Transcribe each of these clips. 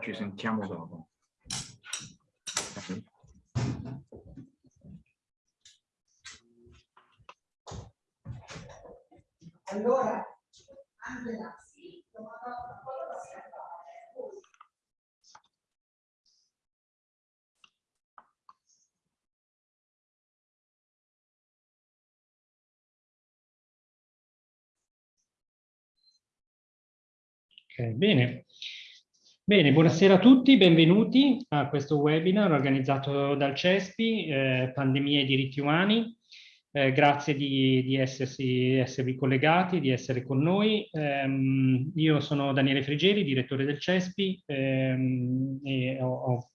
Ci sentiamo dopo. Allora, Angela, sì, Okay, bene. Bene, buonasera a tutti, benvenuti a questo webinar organizzato dal CESPI, eh, Pandemia e diritti umani. Eh, grazie di, di essersi, esservi collegati, di essere con noi. Eh, io sono Daniele Frigeri, direttore del CESPI ehm, e ho, ho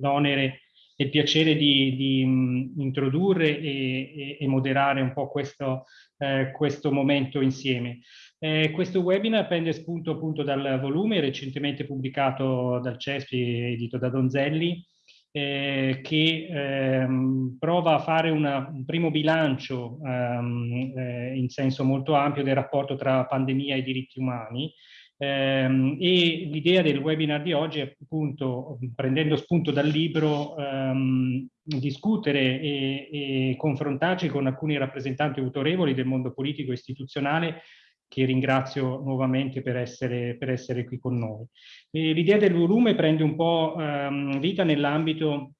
l'onere e il piacere di, di mh, introdurre e, e, e, moderare un po' questo, eh, questo momento insieme. Eh, questo webinar prende spunto appunto dal volume recentemente pubblicato dal CESPI, edito da Donzelli, eh, che ehm, prova a fare una, un primo bilancio ehm, eh, in senso molto ampio del rapporto tra pandemia e diritti umani, ehm, e l'idea del webinar di oggi è appunto, prendendo spunto dal libro, ehm, discutere e, e confrontarci con alcuni rappresentanti autorevoli del mondo politico e istituzionale che ringrazio nuovamente per essere, per essere qui con noi. L'idea del volume prende un po' ehm, vita nell'ambito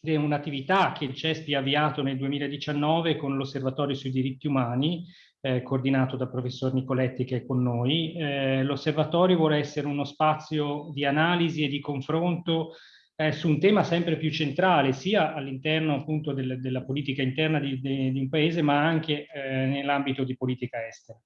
di un'attività che il CESPI ha avviato nel 2019 con l'Osservatorio sui diritti umani, eh, coordinato dal professor Nicoletti che è con noi. Eh, L'osservatorio vuole essere uno spazio di analisi e di confronto eh, su un tema sempre più centrale, sia all'interno appunto del, della politica interna di, di, di, un paese, ma anche eh, nell'ambito di politica estera.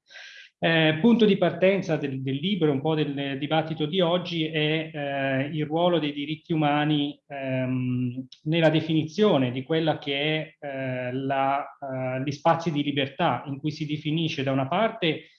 Eh, punto di partenza del, del, libro, un po' del dibattito di oggi, è eh, il ruolo dei diritti umani ehm, nella definizione di quella che è eh, la, eh, gli spazi di libertà in cui si definisce da una parte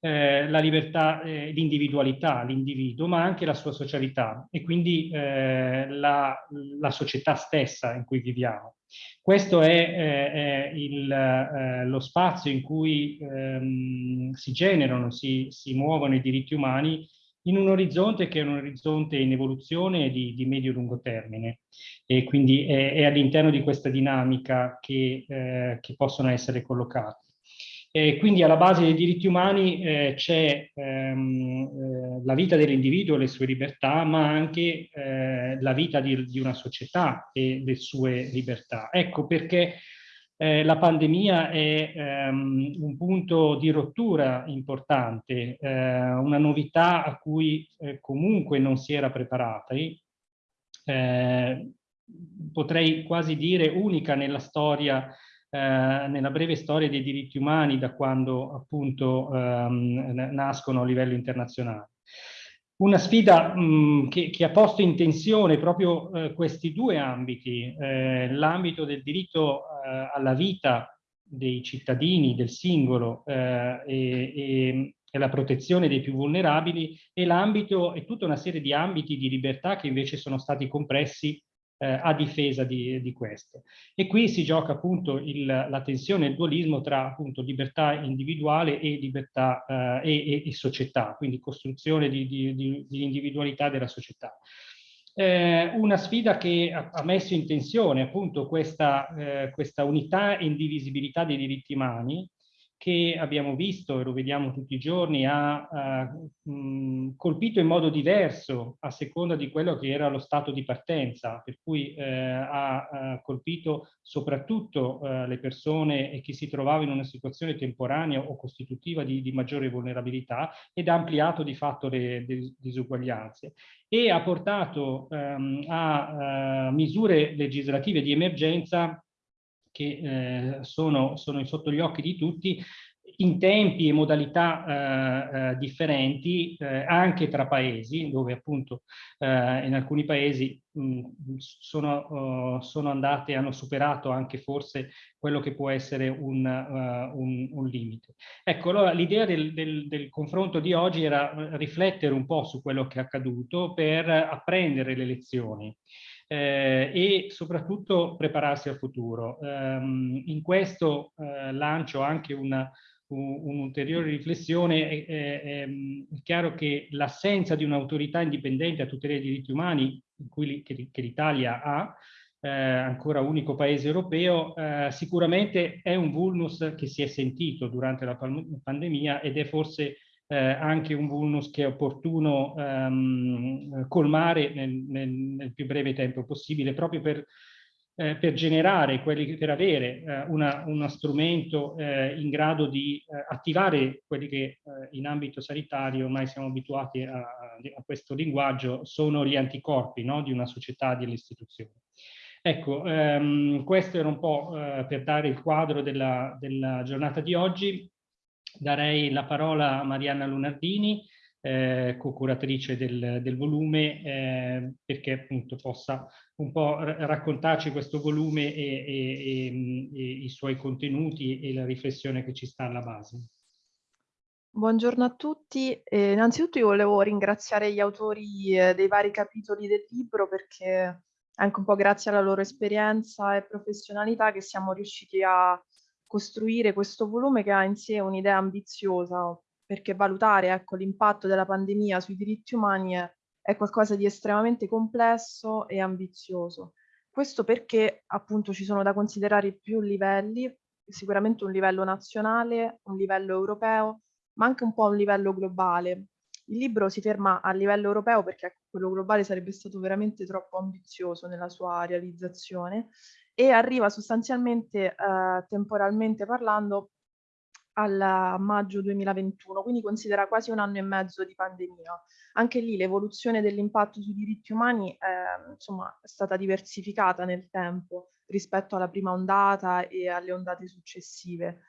eh, la libertà, eh, l'individualità, l'individuo, ma anche la sua socialità e quindi la, la società stessa in cui viviamo. Questo è, eh, è il, eh, lo spazio in cui ehm, si generano, si, si, muovono i diritti umani in un orizzonte che è un orizzonte in evoluzione di, di medio-lungo termine e quindi è, è all'interno di questa dinamica che, eh, che possono essere collocati. E quindi alla base dei diritti umani eh, c'è ehm, eh, la vita dell'individuo e le sue libertà, ma anche eh, la vita di, di, una società e le sue libertà. Ecco perché eh, la pandemia è ehm, un punto di rottura importante, eh, una novità a cui comunque non si era preparati, potrei quasi dire unica nella storia eh, nella breve storia dei diritti umani da quando appunto ehm, nascono a livello internazionale. Una sfida mh, che, che, ha posto in tensione proprio eh, questi due ambiti, eh, l'ambito del diritto eh, alla vita dei cittadini, del singolo eh, e, e, e la protezione dei più vulnerabili e l'ambito e tutta una serie di ambiti di libertà che invece sono stati compressi eh, a difesa di, di, questo. E qui si gioca appunto il, la tensione, il dualismo tra appunto libertà individuale e libertà eh, e, e, società, quindi costruzione di, di, di individualità della società. Eh, una sfida che ha, ha, messo in tensione appunto questa, eh, questa unità e indivisibilità dei diritti umani, che abbiamo visto e lo vediamo tutti i giorni ha uh, mh, colpito in modo diverso a seconda di quello che era lo stato di partenza, per cui eh, ha, ha, colpito soprattutto eh, le persone e chi si trovava in una situazione temporanea o costitutiva di, di maggiore vulnerabilità ed ha ampliato di fatto le, le disuguaglianze. E ha portato um, a uh, misure legislative di emergenza che eh, sono, sono sotto gli occhi di tutti in tempi e modalità eh, eh, differenti eh, anche tra paesi, dove appunto eh, in alcuni paesi mh, sono, uh, sono, andate, hanno superato anche forse quello che può essere un, uh, un, un limite. Ecco, allora l'idea del, del, del, confronto di oggi era riflettere un po' su quello che è accaduto per apprendere le lezioni eh, e soprattutto prepararsi al futuro. Um, in questo uh, lancio anche un'ulteriore riflessione, è, è, è, chiaro che l'assenza di un'autorità indipendente a tutela dei diritti umani, cui, che, che l'Italia ha, eh, ancora unico paese europeo, eh, sicuramente è un vulnus che si è sentito durante la pandemia ed è forse eh, anche un vulnus che è opportuno ehm, colmare nel, nel, nel, più breve tempo possibile, proprio per, eh, per generare, quelli, per avere eh, una, uno strumento eh, in grado di attivare quelli che in ambito sanitario ormai siamo abituati a, a questo linguaggio, sono gli anticorpi no? di una società, delle istituzioni. Ecco, ehm, questo era un po' eh, per dare il quadro della, della, giornata di oggi. Darei la parola a Marianna Lunardini, eh, co-curatrice del, del, volume, eh, perché appunto possa un po' raccontarci questo volume e, e, e, e, i suoi contenuti e la riflessione che ci sta alla base. Buongiorno a tutti. Eh, innanzitutto io volevo ringraziare gli autori eh, dei vari capitoli del libro perché anche un po' grazie alla loro esperienza e professionalità che siamo riusciti a costruire questo volume che ha in sé un'idea ambiziosa, perché valutare ecco, l'impatto della pandemia sui diritti umani è, è qualcosa di estremamente complesso e ambizioso. Questo perché appunto ci sono da considerare più livelli, sicuramente un livello nazionale, un livello europeo, ma anche un po' un livello globale, il libro si ferma a livello europeo perché quello globale sarebbe stato veramente troppo ambizioso nella sua realizzazione e arriva sostanzialmente eh, temporalmente parlando al maggio 2021, quindi considera quasi un anno e mezzo di pandemia. Anche lì l'evoluzione dell'impatto sui diritti umani eh, insomma, è stata diversificata nel tempo rispetto alla prima ondata e alle ondate successive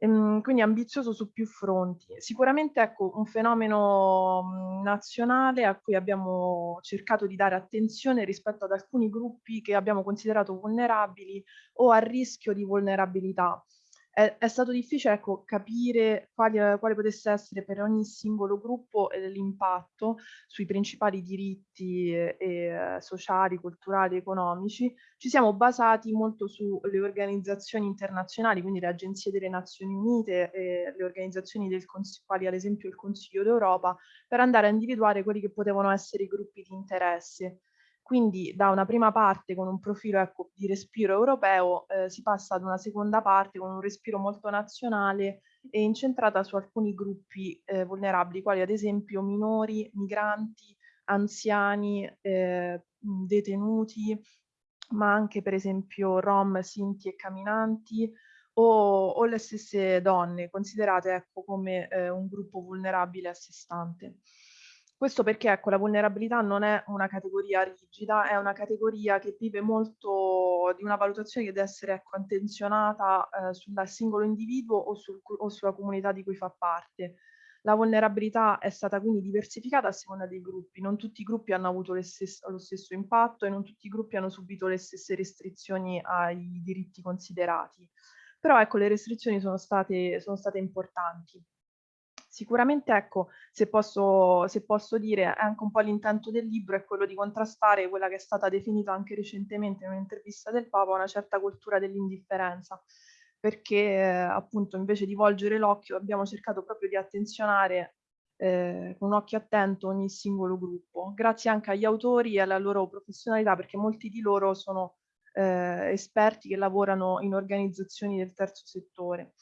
ehm, quindi ambizioso su più fronti. Sicuramente ecco, un fenomeno mhmm, nazionale a cui abbiamo cercato di dare attenzione rispetto ad alcuni gruppi che abbiamo considerato vulnerabili o a rischio di vulnerabilità è, è stato difficile ecco, capire quali, quale potesse essere per ogni singolo gruppo l'impatto sui principali diritti eh, eh, sociali, culturali, economici. Ci siamo basati molto sulle organizzazioni internazionali, quindi le agenzie delle Nazioni Unite e le organizzazioni del quali ad esempio il Consiglio d'Europa, per andare a individuare quelli che potevano essere i gruppi di interesse. Quindi da una prima parte con un profilo ecco, di respiro europeo eh, si passa ad una seconda parte con un respiro molto nazionale e incentrata su alcuni gruppi eh, vulnerabili, quali ad esempio minori, migranti, anziani, eh, detenuti, ma anche per esempio rom, sinti e camminanti, o, o le stesse donne, considerate ecco, come eh, un gruppo vulnerabile a sé stante. Questo perché ecco, la vulnerabilità non è una categoria rigida, è una categoria che vive molto di una valutazione che deve essere ecco, attenzionata eh, sul singolo individuo o, sul, o sulla comunità di cui fa parte. La vulnerabilità è stata quindi diversificata a seconda dei gruppi, non tutti i gruppi hanno avuto lo stesso impatto e non tutti i gruppi hanno subito le stesse restrizioni ai diritti considerati. Però ecco, le restrizioni sono state, sono state importanti. Sicuramente, ecco, se posso, se posso dire, anche un po' l'intento del libro, è quello di contrastare quella che è stata definita anche recentemente in un'intervista del Papa, una certa cultura dell'indifferenza, perché eh, appunto invece di volgere l'occhio abbiamo cercato proprio di attenzionare eh, con un occhio attento ogni singolo gruppo, grazie anche agli autori e alla loro professionalità, perché molti di loro sono eh, esperti che lavorano in organizzazioni del terzo settore.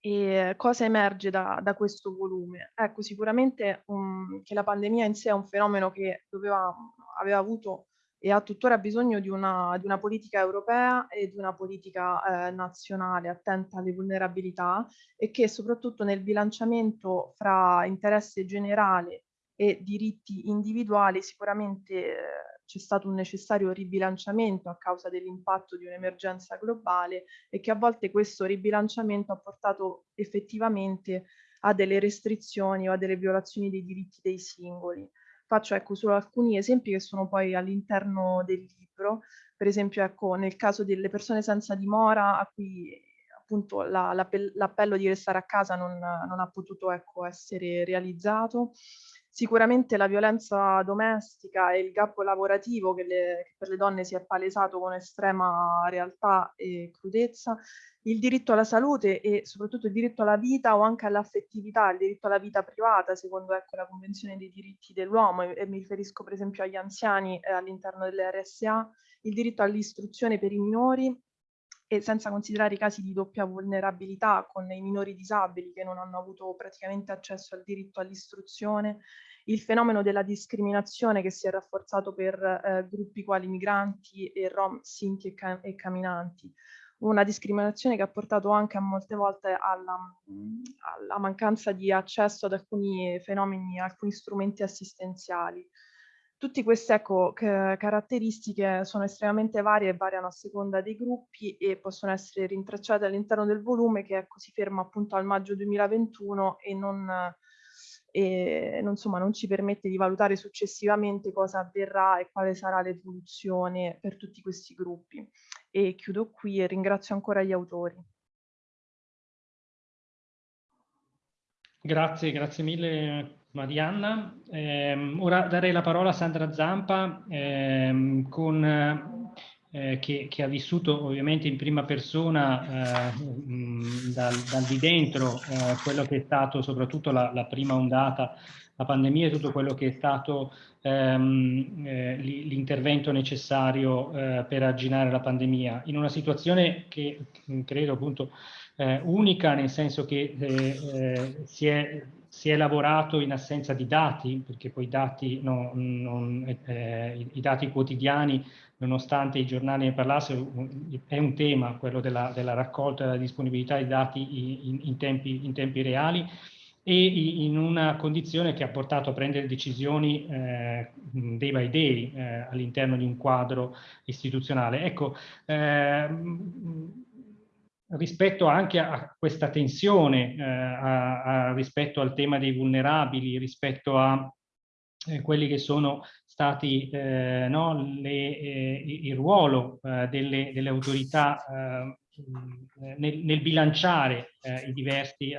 E cosa emerge da, da questo volume? Ecco, sicuramente um, che la pandemia in sé è un fenomeno che doveva, aveva avuto e ha tuttora bisogno di una, di una politica europea e di una politica eh, nazionale attenta alle vulnerabilità e che soprattutto nel bilanciamento fra interesse generale e diritti individuali sicuramente eh, c'è stato un necessario ribilanciamento a causa dell'impatto di un'emergenza globale e che a volte questo ribilanciamento ha portato effettivamente a delle restrizioni o a delle violazioni dei diritti dei singoli. Faccio ecco solo alcuni esempi che sono poi all'interno del libro, per esempio ecco nel caso delle persone senza dimora a cui appunto l'appello la, di restare a casa non, non ha potuto ecco, essere realizzato, Sicuramente la violenza domestica e il gap lavorativo che, le, che per le donne si è palesato con estrema realtà e crudezza, il diritto alla salute e soprattutto il diritto alla vita o anche all'affettività, il diritto alla vita privata, secondo ecco, la Convenzione dei diritti dell'uomo, e, e, mi riferisco per esempio agli anziani eh, all'interno delle RSA, il diritto all'istruzione per i minori e senza considerare i casi di doppia vulnerabilità con i minori disabili che non hanno avuto praticamente accesso al diritto all'istruzione, il fenomeno della discriminazione che si è rafforzato per eh, gruppi quali migranti e rom, sinti e, ca e camminanti, una discriminazione che ha portato anche a molte volte alla, alla mancanza di accesso ad alcuni fenomeni, alcuni strumenti assistenziali. Tutte queste ecco, caratteristiche sono estremamente varie e variano a seconda dei gruppi e possono essere rintracciate all'interno del volume che ecco, si ferma appunto al maggio 2021 e non, e, insomma, non ci permette di valutare successivamente cosa avverrà e quale sarà l'evoluzione per tutti questi gruppi. E chiudo qui e ringrazio ancora gli autori. Grazie, grazie mille Marianna. Eh, ora darei la parola a Sandra Zampa, eh, con, eh, che, che, ha vissuto ovviamente in prima persona eh, mh, dal, dal, di dentro eh, quello che è stato soprattutto la, la, prima ondata, la pandemia e tutto quello che è stato ehm, eh, l'intervento necessario per arginare la pandemia, in una situazione che credo appunto unica, nel senso che si è si è lavorato in assenza di dati, perché poi dati, no, non, eh, i dati quotidiani, nonostante i giornali ne parlassero, è un tema, quello della, della raccolta e della disponibilità di dati in, in, tempi, in, tempi, reali, e in una condizione che ha portato a prendere decisioni eh, day by day eh, all'interno di un quadro istituzionale. Ecco, eh, rispetto anche a questa tensione, eh, a, a, rispetto al tema dei vulnerabili, rispetto a eh, quelli che sono stati eh, no, le, eh, il ruolo eh, delle, delle, autorità eh, nel, nel, bilanciare i diversi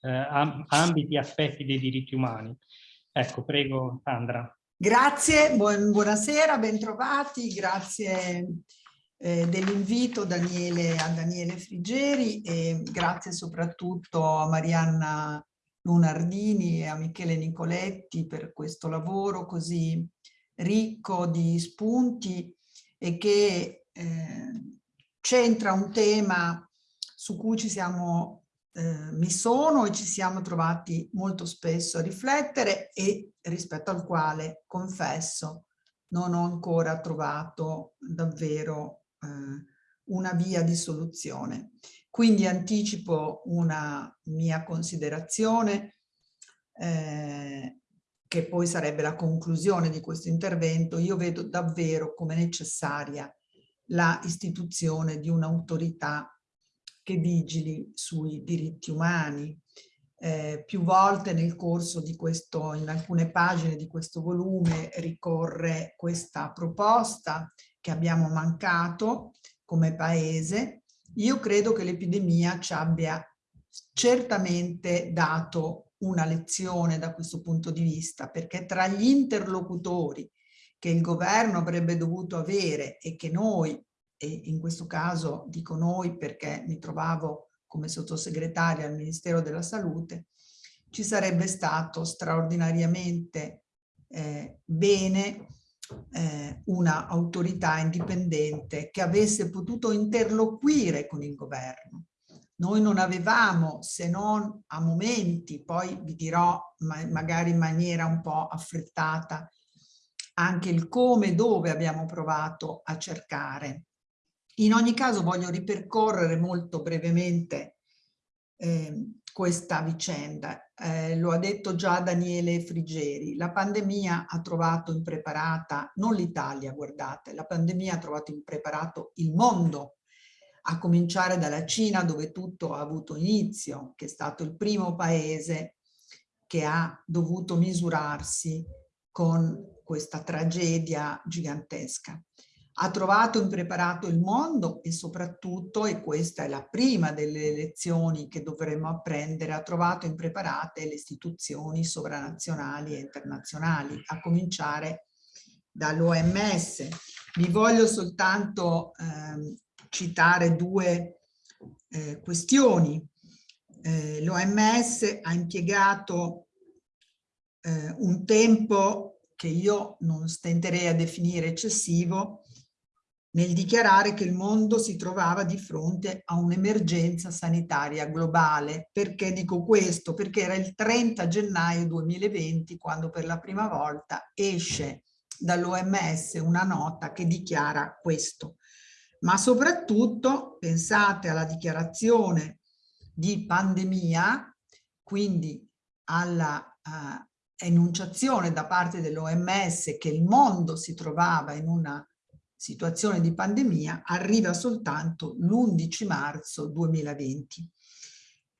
ambiti e aspetti dei diritti umani. Ecco, prego Sandra. Grazie, buon, buonasera, bentrovati, grazie eh, dell'invito a Daniele Frigeri e grazie soprattutto a Marianna Lunardini e a Michele Nicoletti per questo lavoro così ricco di spunti e che eh, centra un tema su cui ci siamo, eh, mi sono e ci siamo trovati molto spesso a riflettere e rispetto al quale, confesso, non ho ancora trovato davvero una via di soluzione. Quindi anticipo una mia considerazione eh, che poi sarebbe la conclusione di questo intervento. Io vedo davvero come necessaria la istituzione di un'autorità che vigili sui diritti umani. Eh, più volte nel corso di questo, in alcune pagine di questo volume ricorre questa proposta che abbiamo mancato come paese, io credo che l'epidemia ci abbia certamente dato una lezione da questo punto di vista, perché tra gli interlocutori che il governo avrebbe dovuto avere e che noi, e in questo caso dico noi perché mi trovavo come sottosegretaria al Ministero della Salute, ci sarebbe stato straordinariamente eh, bene eh, una autorità indipendente che avesse potuto interloquire con il governo. Noi non avevamo, se non a momenti, poi vi dirò ma magari in maniera un po' affrettata, anche il come e dove abbiamo provato a cercare. In ogni caso voglio ripercorrere molto brevemente eh, questa vicenda. Eh, lo ha detto già Daniele Frigeri, la pandemia ha trovato impreparata, non l'Italia, guardate, la pandemia ha trovato impreparato il mondo, a cominciare dalla Cina dove tutto ha avuto inizio, che è stato il primo paese che ha dovuto misurarsi con questa tragedia gigantesca. Ha trovato impreparato il mondo e soprattutto, e questa è la prima delle lezioni che dovremmo apprendere, ha trovato impreparate le istituzioni sovranazionali e internazionali, a cominciare dall'OMS. Vi voglio soltanto eh, citare due eh, questioni. Eh, L'OMS ha impiegato eh, un tempo che io non stenterei a definire eccessivo nel dichiarare che il mondo si trovava di fronte a un'emergenza sanitaria globale. Perché dico questo? Perché era il 30 gennaio 2020 quando per la prima volta esce dall'OMS una nota che dichiara questo. Ma soprattutto pensate alla dichiarazione di pandemia, quindi alla uh, enunciazione da parte dell'OMS che il mondo si trovava in una situazione di pandemia arriva soltanto l'11 marzo 2020.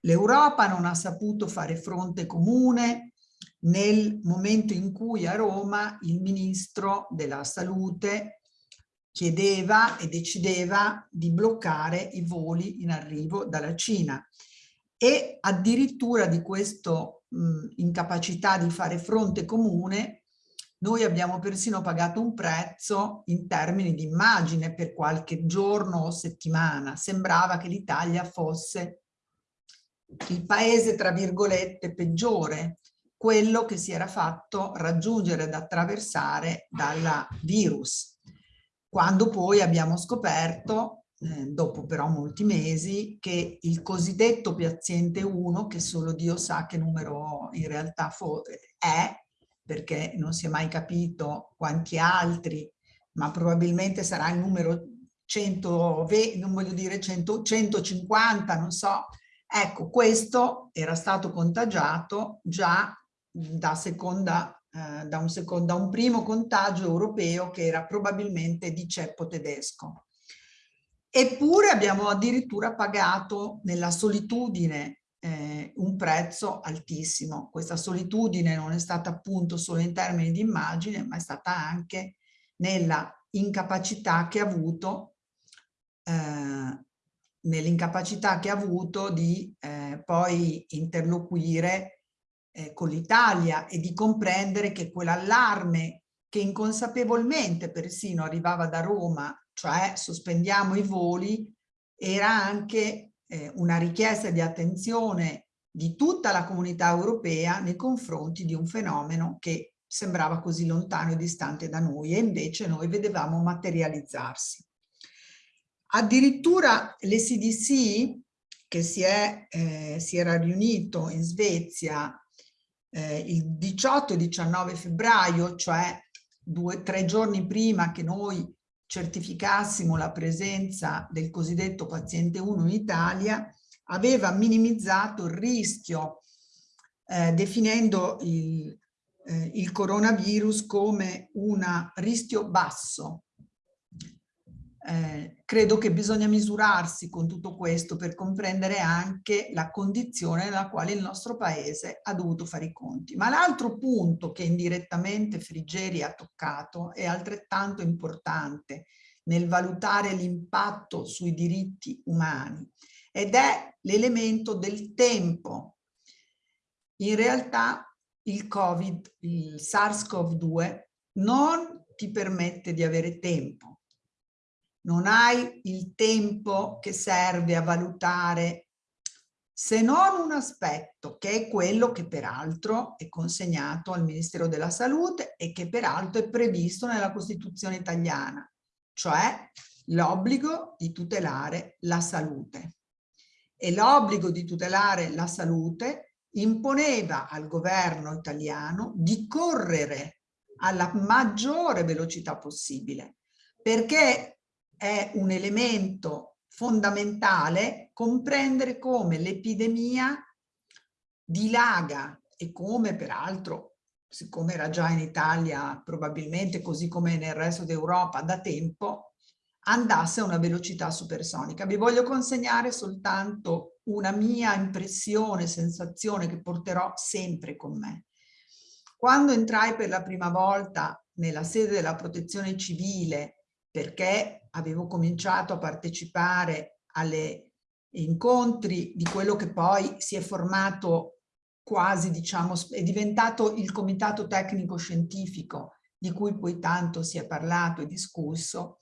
L'Europa non ha saputo fare fronte comune nel momento in cui a Roma il ministro della salute chiedeva e decideva di bloccare i voli in arrivo dalla Cina e addirittura di questa incapacità di fare fronte comune noi abbiamo persino pagato un prezzo in termini di immagine per qualche giorno o settimana. Sembrava che l'Italia fosse il paese, tra virgolette, peggiore, quello che si era fatto raggiungere ed attraversare dal virus. Quando poi abbiamo scoperto, eh, dopo però molti mesi, che il cosiddetto paziente 1, che solo Dio sa che numero in realtà è, perché non si è mai capito quanti altri, ma probabilmente sarà il numero 120, non voglio dire 100, 150, non so. Ecco, questo era stato contagiato già da, seconda, eh, da, un, secondo, da un primo contagio europeo che era probabilmente di ceppo tedesco. Eppure abbiamo addirittura pagato nella solitudine eh, un prezzo altissimo. Questa solitudine non è stata appunto solo in termini di immagine, ma è stata anche nella incapacità che ha avuto eh, nell'incapacità che ha avuto di eh, poi interloquire eh, con l'Italia e di comprendere che quell'allarme che inconsapevolmente persino arrivava da Roma, cioè sospendiamo i voli, era anche eh, una richiesta di attenzione di tutta la comunità europea nei confronti di un fenomeno che sembrava così lontano e distante da noi e invece noi vedevamo materializzarsi. Addirittura l'ECDC che si, è, eh, si era riunito in Svezia eh, il 18 e 19 febbraio, cioè due, tre giorni prima che noi certificassimo la presenza del cosiddetto paziente 1 in Italia, aveva minimizzato il rischio eh, definendo il, eh, il coronavirus come un rischio basso eh, credo che bisogna misurarsi con tutto questo per comprendere anche la condizione nella quale il nostro paese ha dovuto fare i conti. Ma l'altro punto che indirettamente Frigeri ha toccato è altrettanto importante nel valutare l'impatto sui diritti umani ed è l'elemento del tempo. In realtà il Covid, il SARS-CoV-2 non ti permette di avere tempo non hai il tempo che serve a valutare se non un aspetto che è quello che peraltro è consegnato al Ministero della Salute e che peraltro è previsto nella Costituzione italiana, cioè l'obbligo di tutelare la salute. E l'obbligo di tutelare la salute imponeva al governo italiano di correre alla maggiore velocità possibile, perché è un elemento fondamentale comprendere come l'epidemia dilaga e come peraltro, siccome era già in Italia probabilmente così come nel resto d'Europa da tempo, andasse a una velocità supersonica. Vi voglio consegnare soltanto una mia impressione, sensazione che porterò sempre con me. Quando entrai per la prima volta nella sede della protezione civile perché avevo cominciato a partecipare alle incontri di quello che poi si è formato quasi, diciamo, è diventato il comitato tecnico scientifico di cui poi tanto si è parlato e discusso,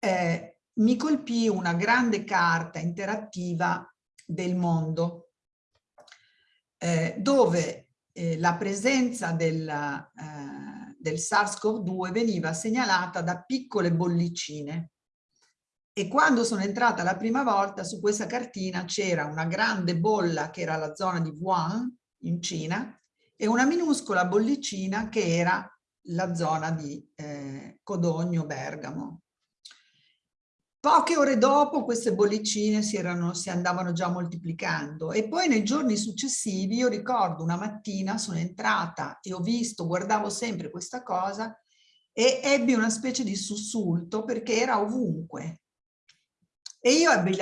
eh, mi colpì una grande carta interattiva del mondo, eh, dove eh, la presenza del, eh, del SARS-CoV-2 veniva segnalata da piccole bollicine. E quando sono entrata la prima volta su questa cartina c'era una grande bolla che era la zona di Wuhan in Cina e una minuscola bollicina che era la zona di eh, Codogno, Bergamo. Poche ore dopo queste bollicine si, erano, si andavano già moltiplicando e poi nei giorni successivi io ricordo una mattina sono entrata e ho visto, guardavo sempre questa cosa e ebbi una specie di sussulto perché era ovunque. E io ebbi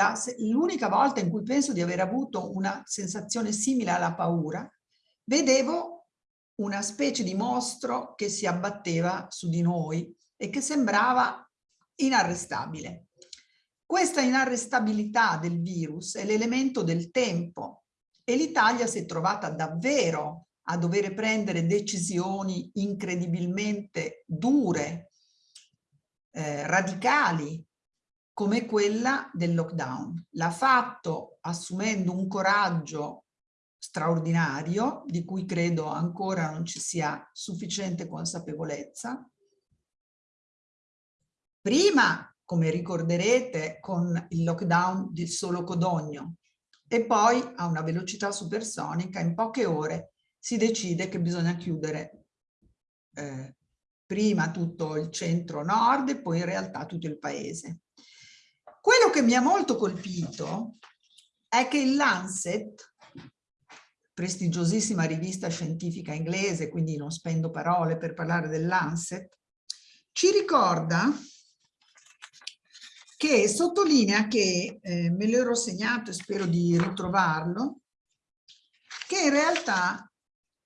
l'unica volta in cui penso di aver avuto una sensazione simile alla paura, vedevo una specie di mostro che si abbatteva su di noi e che sembrava inarrestabile. Questa inarrestabilità del virus è l'elemento del tempo e l'Italia si è trovata davvero a dover prendere decisioni incredibilmente dure, eh, radicali, come quella del lockdown. L'ha fatto assumendo un coraggio straordinario, di cui credo ancora non ci sia sufficiente consapevolezza. Prima come ricorderete, con il lockdown di solo Codogno. E poi a una velocità supersonica, in poche ore, si decide che bisogna chiudere eh, prima tutto il centro-nord e poi in realtà tutto il paese. Quello che mi ha molto colpito è che il Lancet, prestigiosissima rivista scientifica inglese, quindi non spendo parole per parlare del Lancet, ci ricorda che sottolinea che, eh, me l'ero segnato e spero di ritrovarlo, che in realtà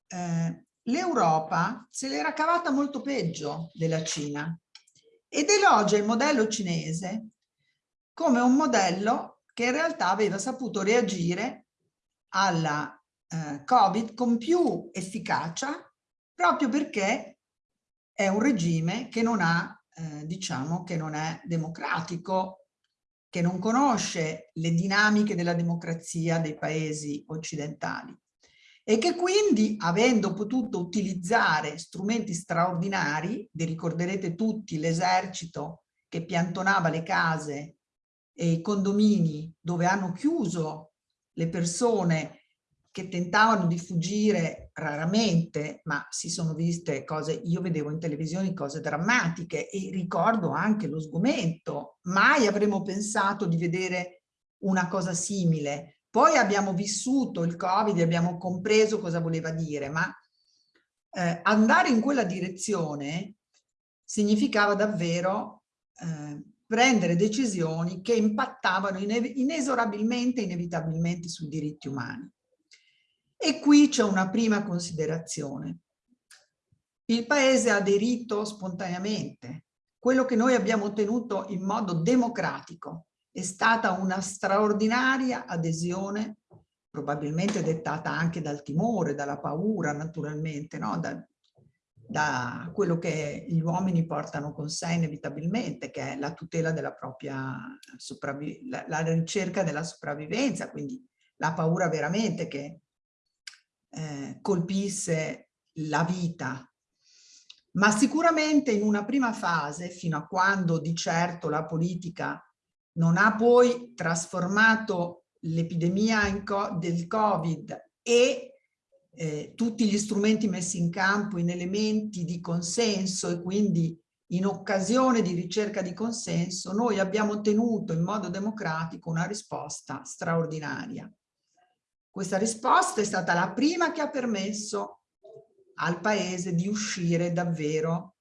eh, l'Europa se l'era cavata molto peggio della Cina ed elogia il modello cinese come un modello che in realtà aveva saputo reagire alla eh, Covid con più efficacia proprio perché è un regime che non ha eh, diciamo che non è democratico, che non conosce le dinamiche della democrazia dei paesi occidentali e che quindi avendo potuto utilizzare strumenti straordinari, vi ricorderete tutti l'esercito che piantonava le case e i condomini dove hanno chiuso le persone che tentavano di fuggire raramente, ma si sono viste cose, io vedevo in televisione cose drammatiche e ricordo anche lo sgomento, mai avremmo pensato di vedere una cosa simile. Poi abbiamo vissuto il Covid abbiamo compreso cosa voleva dire, ma eh, andare in quella direzione significava davvero eh, prendere decisioni che impattavano inesorabilmente, inevitabilmente sui diritti umani. E qui c'è una prima considerazione. Il paese ha aderito spontaneamente. Quello che noi abbiamo ottenuto in modo democratico è stata una straordinaria adesione, probabilmente dettata anche dal timore, dalla paura naturalmente, no? da, da quello che gli uomini portano con sé inevitabilmente, che è la tutela della propria sopravvivenza, la, la ricerca della sopravvivenza, quindi la paura veramente che eh, colpisse la vita. Ma sicuramente in una prima fase, fino a quando di certo la politica non ha poi trasformato l'epidemia del Covid e eh, tutti gli strumenti messi in campo in elementi di consenso e quindi in occasione di ricerca di consenso, noi abbiamo ottenuto in modo democratico una risposta straordinaria. Questa risposta è stata la prima che ha permesso al paese di uscire davvero,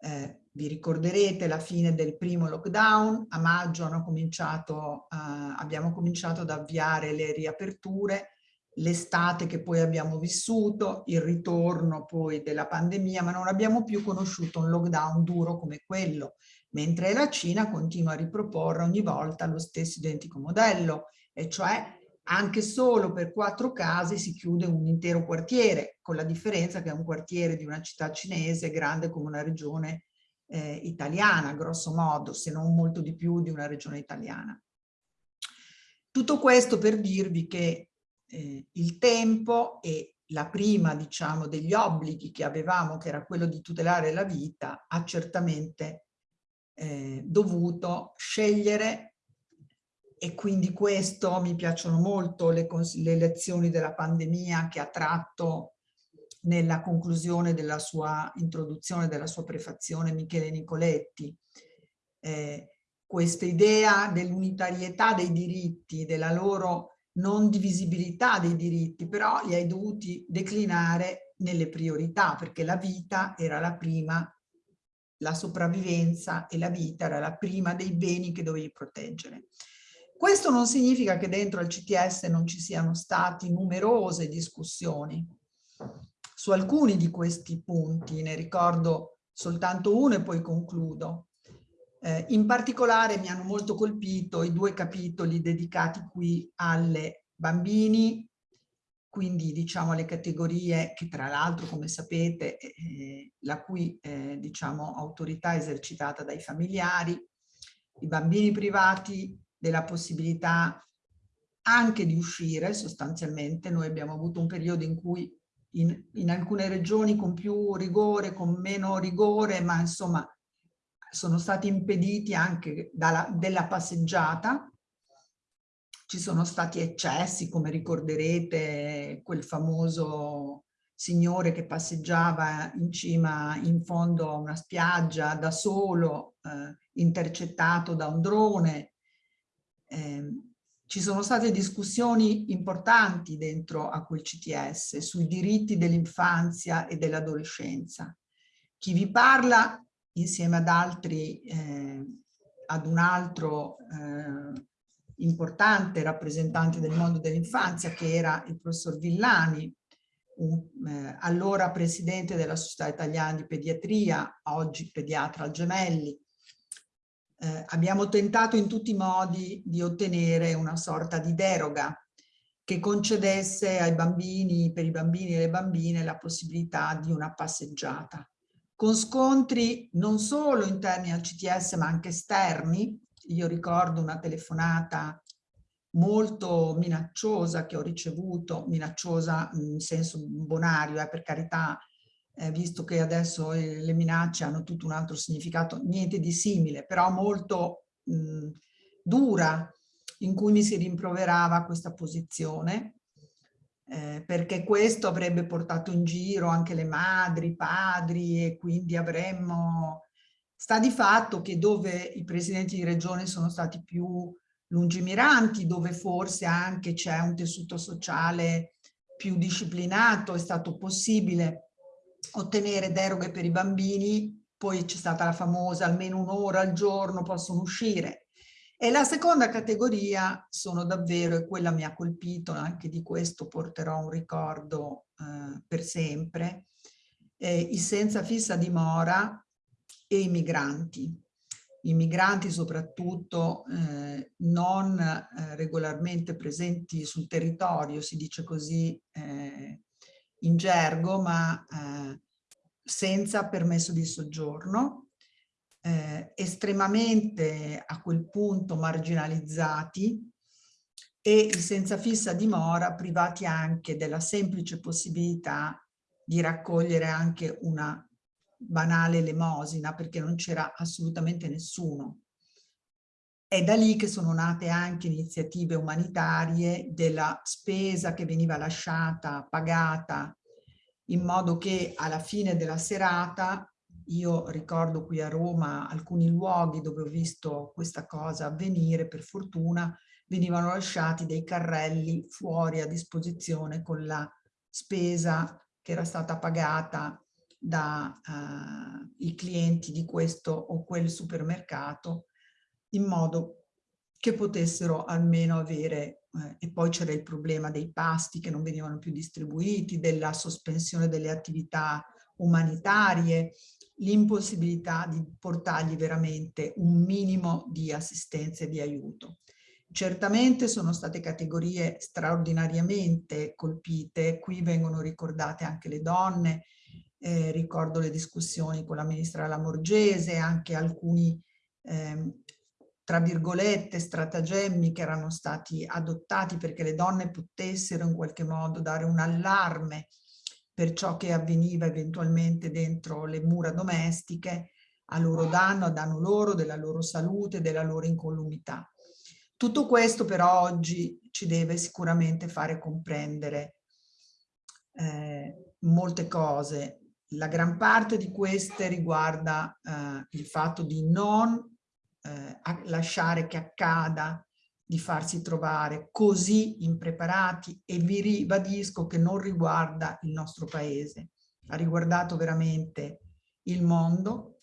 eh, vi ricorderete la fine del primo lockdown, a maggio cominciato, eh, abbiamo cominciato ad avviare le riaperture l'estate che poi abbiamo vissuto, il ritorno poi della pandemia, ma non abbiamo più conosciuto un lockdown duro come quello, mentre la Cina continua a riproporre ogni volta lo stesso identico modello, e cioè anche solo per quattro case si chiude un intero quartiere, con la differenza che è un quartiere di una città cinese grande come una regione eh, italiana, grosso modo, se non molto di più di una regione italiana. Tutto questo per dirvi che eh, il tempo e la prima, diciamo, degli obblighi che avevamo, che era quello di tutelare la vita, ha certamente eh, dovuto scegliere e quindi questo mi piacciono molto le, le lezioni della pandemia che ha tratto nella conclusione della sua introduzione, della sua prefazione Michele Nicoletti. Eh, questa idea dell'unitarietà dei diritti, della loro non divisibilità dei diritti, però li hai dovuti declinare nelle priorità, perché la vita era la prima, la sopravvivenza e la vita era la prima dei beni che dovevi proteggere. Questo non significa che dentro al CTS non ci siano stati numerose discussioni su alcuni di questi punti, ne ricordo soltanto uno e poi concludo. Eh, in particolare mi hanno molto colpito i due capitoli dedicati qui alle bambini, quindi diciamo alle categorie che tra l'altro come sapete eh, la cui eh, diciamo autorità è esercitata dai familiari, i bambini privati della possibilità anche di uscire sostanzialmente, noi abbiamo avuto un periodo in cui in, in alcune regioni con più rigore, con meno rigore, ma insomma sono stati impediti anche dalla, della passeggiata, ci sono stati eccessi, come ricorderete, quel famoso signore che passeggiava in cima, in fondo a una spiaggia, da solo, eh, intercettato da un drone. Eh, ci sono state discussioni importanti dentro a quel CTS sui diritti dell'infanzia e dell'adolescenza. Chi vi parla insieme ad altri, eh, ad un altro eh, importante rappresentante del mondo dell'infanzia che era il professor Villani, un, eh, allora presidente della Società Italiana di Pediatria, oggi pediatra al Gemelli. Eh, abbiamo tentato in tutti i modi di ottenere una sorta di deroga che concedesse ai bambini, per i bambini e le bambine, la possibilità di una passeggiata con scontri non solo interni al CTS ma anche esterni. Io ricordo una telefonata molto minacciosa che ho ricevuto, minacciosa in senso bonario, eh, per carità, eh, visto che adesso le minacce hanno tutto un altro significato, niente di simile, però molto mh, dura, in cui mi si rimproverava questa posizione eh, perché questo avrebbe portato in giro anche le madri, i padri e quindi avremmo... Sta di fatto che dove i presidenti di regione sono stati più lungimiranti, dove forse anche c'è un tessuto sociale più disciplinato, è stato possibile ottenere deroghe per i bambini, poi c'è stata la famosa almeno un'ora al giorno possono uscire, e la seconda categoria sono davvero, e quella mi ha colpito, anche di questo porterò un ricordo eh, per sempre, eh, i senza fissa dimora e i migranti. I migranti soprattutto eh, non eh, regolarmente presenti sul territorio, si dice così eh, in gergo, ma eh, senza permesso di soggiorno, eh, estremamente a quel punto marginalizzati e senza fissa dimora privati anche della semplice possibilità di raccogliere anche una banale elemosina perché non c'era assolutamente nessuno. È da lì che sono nate anche iniziative umanitarie della spesa che veniva lasciata, pagata, in modo che alla fine della serata io ricordo qui a Roma alcuni luoghi dove ho visto questa cosa avvenire, per fortuna venivano lasciati dei carrelli fuori a disposizione con la spesa che era stata pagata dai uh, clienti di questo o quel supermercato in modo che potessero almeno avere, eh, e poi c'era il problema dei pasti che non venivano più distribuiti, della sospensione delle attività umanitarie, l'impossibilità di portargli veramente un minimo di assistenza e di aiuto. Certamente sono state categorie straordinariamente colpite, qui vengono ricordate anche le donne, eh, ricordo le discussioni con la ministra Lamorgese, anche alcuni, eh, tra virgolette, stratagemmi che erano stati adottati perché le donne potessero in qualche modo dare un allarme per ciò che avveniva eventualmente dentro le mura domestiche, a loro danno, a danno loro, della loro salute, della loro incolumità. Tutto questo però oggi ci deve sicuramente fare comprendere eh, molte cose. La gran parte di queste riguarda eh, il fatto di non eh, lasciare che accada di farsi trovare così impreparati e vi ribadisco che non riguarda il nostro paese, ha riguardato veramente il mondo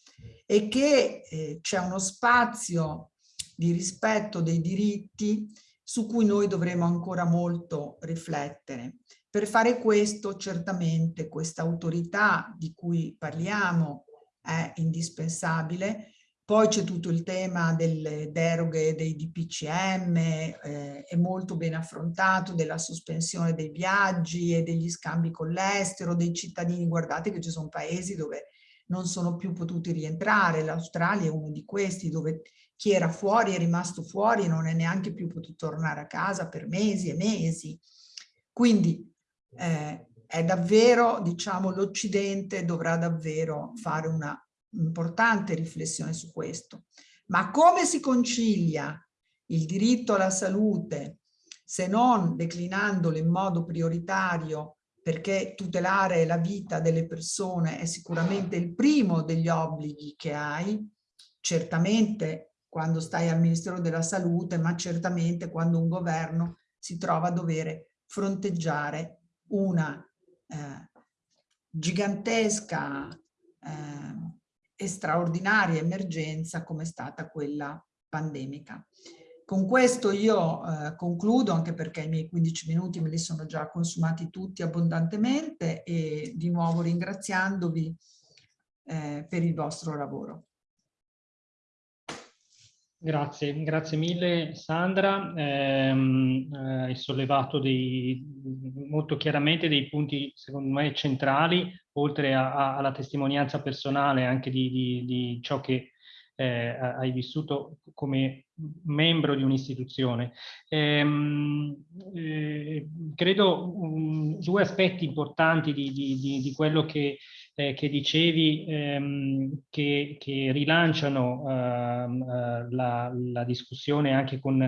e che eh, c'è uno spazio di rispetto dei diritti su cui noi dovremo ancora molto riflettere. Per fare questo certamente questa autorità di cui parliamo è indispensabile, poi c'è tutto il tema delle deroghe dei DPCM, eh, è molto ben affrontato, della sospensione dei viaggi e degli scambi con l'estero, dei cittadini. Guardate che ci sono paesi dove non sono più potuti rientrare, l'Australia è uno di questi dove chi era fuori è rimasto fuori e non è neanche più potuto tornare a casa per mesi e mesi. Quindi eh, è davvero, diciamo, l'Occidente dovrà davvero fare una importante riflessione su questo. Ma come si concilia il diritto alla salute se non declinandolo in modo prioritario perché tutelare la vita delle persone è sicuramente il primo degli obblighi che hai, certamente quando stai al Ministero della Salute, ma certamente quando un governo si trova a dover fronteggiare una eh, gigantesca eh, e straordinaria emergenza come è stata quella pandemica. Con questo io eh, concludo, anche perché i miei 15 minuti me li sono già consumati tutti abbondantemente e di nuovo ringraziandovi eh, per il vostro lavoro. Grazie, grazie mille Sandra. Eh, hai sollevato dei, molto chiaramente dei punti secondo me centrali, oltre a, a, alla testimonianza personale anche di, di, di ciò che eh, hai vissuto come membro di un'istituzione. Ehm, eh, credo um, due aspetti importanti di, di quello che eh, che dicevi ehm, che, che, rilanciano ehm, eh, la, la, discussione anche con,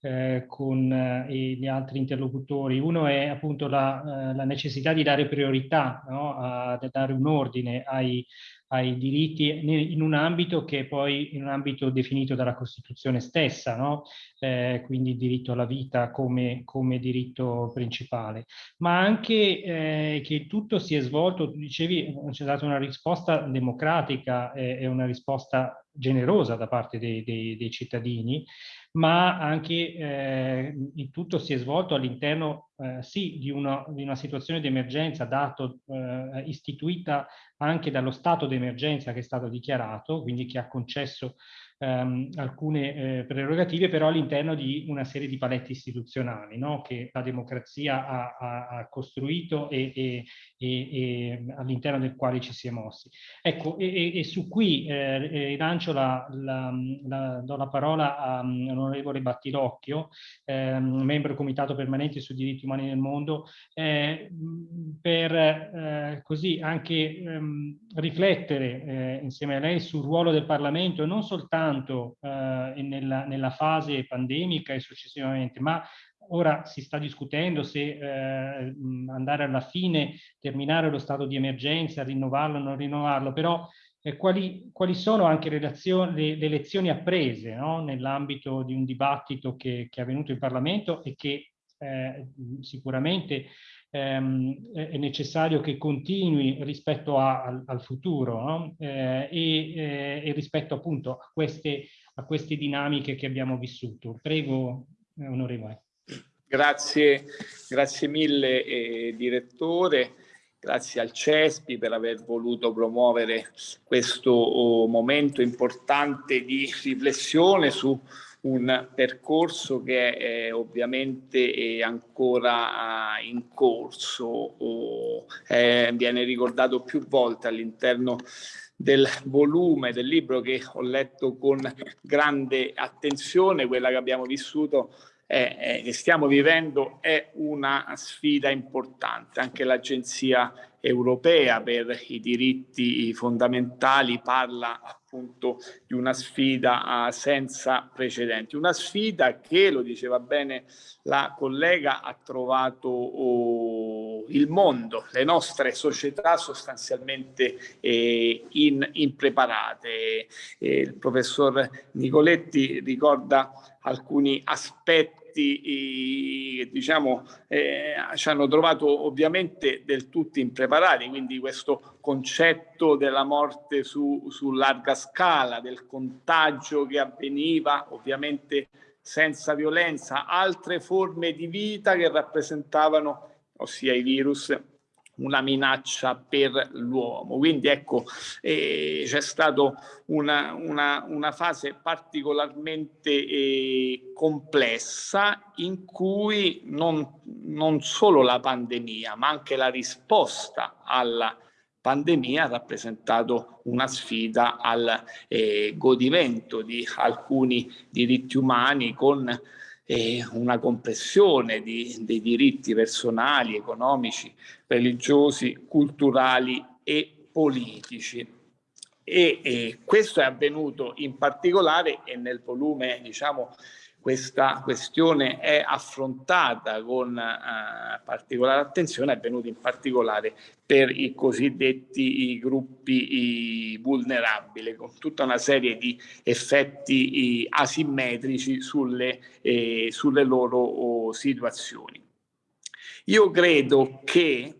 eh, con eh, gli altri interlocutori. Uno è appunto la, eh, la necessità di dare priorità, no? a, dare un ordine ai, ai diritti in un ambito che poi in un ambito definito dalla Costituzione stessa, no? eh, quindi il diritto alla vita come, come diritto principale, ma anche eh, che tutto si è svolto, tu dicevi, ci ha dato una risposta democratica e una risposta generosa da parte dei, dei, dei cittadini, ma anche eh, il tutto si è svolto all'interno eh, sì di una, di una, situazione di emergenza dato, eh, istituita anche dallo stato di emergenza che è stato dichiarato, quindi che ha concesso ehm, alcune eh, prerogative, però all'interno di una serie di paletti istituzionali no? che la democrazia ha, ha, ha costruito e, e, e, e all'interno del quale ci si è mossi. Ecco, e, su qui eh, lancio la, la, la, do la parola all'onorevole Battilocchio, eh, membro Comitato Permanente sui diritti umani nel mondo, eh, per eh, così anche ehm, riflettere eh, insieme a lei sul ruolo del Parlamento non soltanto soltanto eh, nella, nella, fase pandemica e successivamente, ma ora si sta discutendo se eh, andare alla fine, terminare lo stato di emergenza, rinnovarlo o non rinnovarlo, però eh, quali, quali, sono anche le, le lezioni apprese no? nell'ambito di un dibattito che, che, è avvenuto in Parlamento e che eh, sicuramente ehm, è necessario che continui rispetto a, al, al, futuro no? eh, e, eh, e, rispetto appunto a queste, a queste dinamiche che abbiamo vissuto. Prego, onorevole. Grazie, grazie mille eh, direttore, grazie al CESPI per aver voluto promuovere questo oh, momento importante di riflessione su un percorso che è ovviamente è ancora ah, in corso, o, eh, viene ricordato più volte all'interno del volume del libro che ho letto con grande attenzione, quella che abbiamo vissuto eh, che stiamo vivendo è una sfida importante. Anche l'Agenzia europea per i diritti fondamentali parla appunto di una sfida uh, senza precedenti, una sfida che, lo diceva bene la collega, ha trovato oh, il mondo, le nostre società sostanzialmente eh, impreparate. Eh, il professor Nicoletti ricorda alcuni aspetti che diciamo eh, ci hanno trovato ovviamente del tutto impreparati, quindi questo concetto della morte su, su larga scala, del contagio che avveniva ovviamente senza violenza, altre forme di vita che rappresentavano, ossia i virus, una minaccia per l'uomo. Quindi ecco, eh, c'è stata una, una, una, fase particolarmente eh, complessa in cui non, non solo la pandemia, ma anche la risposta alla pandemia ha rappresentato una sfida al eh, godimento di alcuni diritti umani con eh, una compressione di, dei diritti personali, economici, religiosi, culturali e politici. E, e, questo è avvenuto in particolare e nel volume diciamo questa questione è affrontata con eh, particolare attenzione, è avvenuto in particolare per i cosiddetti i gruppi i vulnerabili, con tutta una serie di effetti asimmetrici sulle, eh, sulle loro oh, situazioni. Io credo che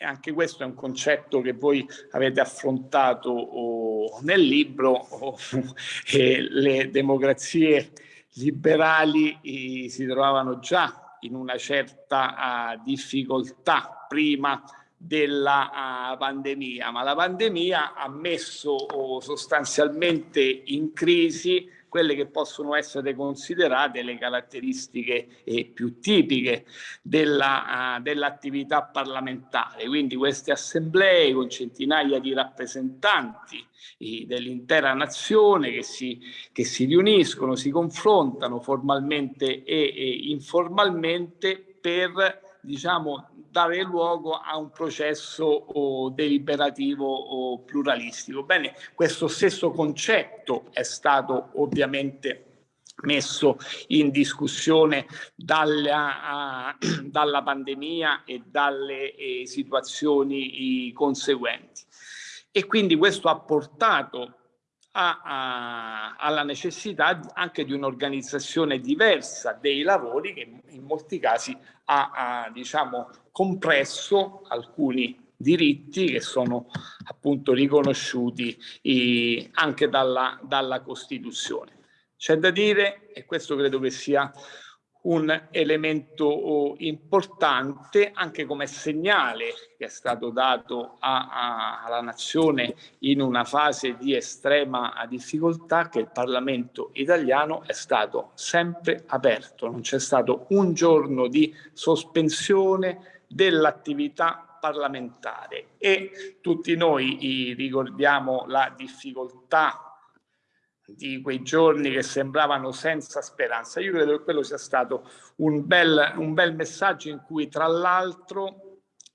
anche questo è un concetto che voi avete affrontato oh, nel libro, oh, eh, le democrazie liberali si trovavano già in una certa uh, difficoltà prima della uh, pandemia, ma la pandemia ha messo oh, sostanzialmente in crisi quelle che possono essere considerate le caratteristiche eh, più tipiche dell'attività uh, dell parlamentare. Quindi queste assemblee con centinaia di rappresentanti eh, dell'intera nazione che si, che si riuniscono, si confrontano formalmente e, e informalmente per diciamo, dare luogo a un processo oh, deliberativo o pluralistico. Bene, questo stesso concetto è stato ovviamente messo in discussione dalla, uh, dalla pandemia e dalle eh, situazioni conseguenti. E quindi questo ha portato a, a, alla necessità anche di un'organizzazione diversa dei lavori che in molti casi ha, ha diciamo, compresso alcuni diritti che sono appunto riconosciuti eh, anche dalla, dalla Costituzione. C'è da dire, e questo credo che sia un elemento oh, importante anche come segnale che è stato dato a, a, alla nazione in una fase di estrema difficoltà che il Parlamento italiano è stato sempre aperto, non c'è stato un giorno di sospensione dell'attività parlamentare. E tutti noi ricordiamo la difficoltà di quei giorni che sembravano senza speranza. Io credo che quello sia stato un bel, un bel messaggio in cui tra l'altro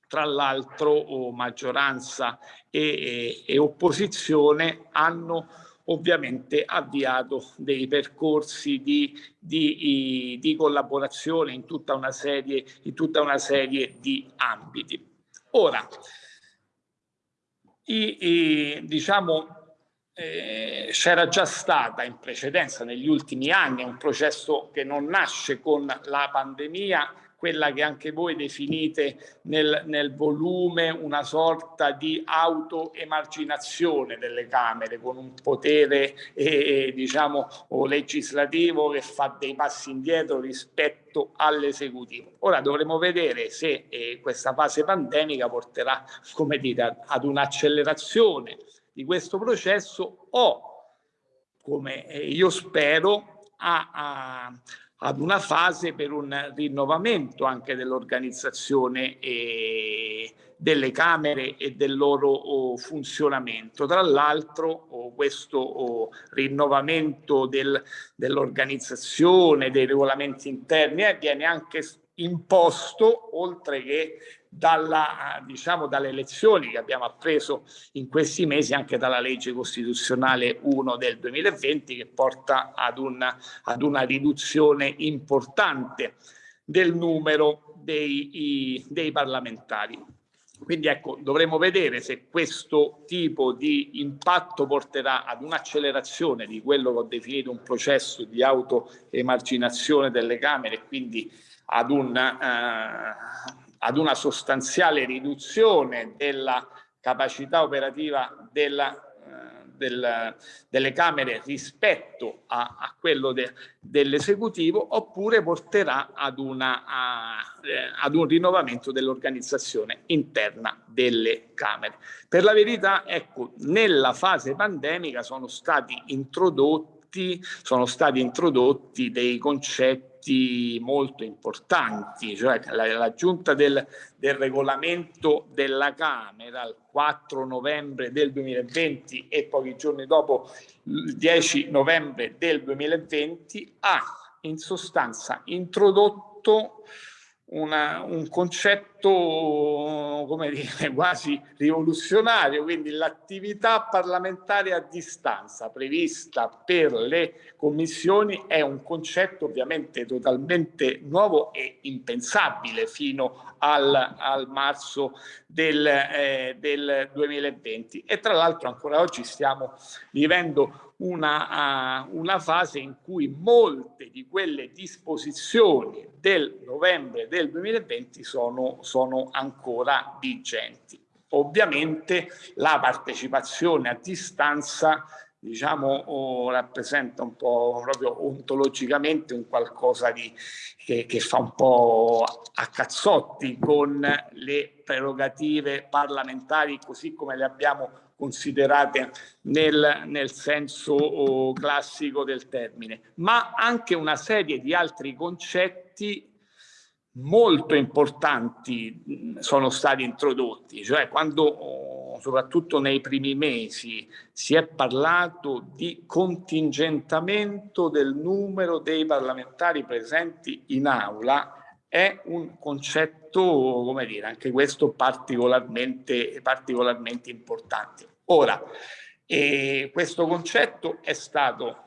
tra l'altro oh, maggioranza e, e, e, opposizione hanno ovviamente avviato dei percorsi di, di, di collaborazione in tutta, una serie, in tutta una serie di ambiti. Ora, i, i, diciamo, eh, c'era già stata in precedenza negli ultimi anni un processo che non nasce con la pandemia quella che anche voi definite nel, nel volume una sorta di autoemarginazione delle Camere con un potere eh, diciamo legislativo che fa dei passi indietro rispetto all'esecutivo. Ora dovremo vedere se eh, questa fase pandemica porterà come dire, ad un'accelerazione di questo processo o come eh, io spero a, a ad una fase per un rinnovamento anche dell'organizzazione e delle Camere e del loro oh, funzionamento. Tra l'altro oh, questo oh, rinnovamento del, dell'organizzazione, dei regolamenti interni eh, viene anche imposto, oltre che dalla, diciamo, dalle elezioni che abbiamo appreso in questi mesi, anche dalla legge costituzionale 1 del 2020 che porta ad una, ad una riduzione importante del numero dei, i, dei parlamentari. Quindi ecco, dovremo vedere se questo tipo di impatto porterà ad un'accelerazione di quello che ho definito un processo di autoemarginazione delle Camere e quindi ad un, eh, ad una sostanziale riduzione della capacità operativa della, eh, del, delle Camere rispetto a, a quello de, dell'esecutivo oppure porterà ad, una, a, eh, ad un rinnovamento dell'organizzazione interna delle Camere. Per la verità, ecco, nella fase pandemica sono stati introdotti, sono stati introdotti dei concetti aspetti molto importanti, cioè l'aggiunta del, del regolamento della Camera il 4 novembre del 2020 e pochi giorni dopo il 10 novembre del 2020 ha in sostanza introdotto una, un concetto, come dire, quasi rivoluzionario, quindi l'attività parlamentare a distanza prevista per le commissioni è un concetto ovviamente totalmente nuovo e impensabile fino al, al marzo del, eh, del 2020 e tra l'altro ancora oggi stiamo vivendo una, uh, una fase in cui molte di quelle disposizioni del novembre del 2020 sono, sono ancora vigenti. Ovviamente la partecipazione a distanza diciamo oh, rappresenta un po' proprio ontologicamente un qualcosa di, che, che, fa un po' a cazzotti con le prerogative parlamentari così come le abbiamo considerate nel, nel senso oh, classico del termine, ma anche una serie di altri concetti molto importanti sono stati introdotti, cioè quando soprattutto nei primi mesi si è parlato di contingentamento del numero dei parlamentari presenti in aula, è un concetto, come dire, anche questo particolarmente, particolarmente importante. Ora, eh, questo concetto è stato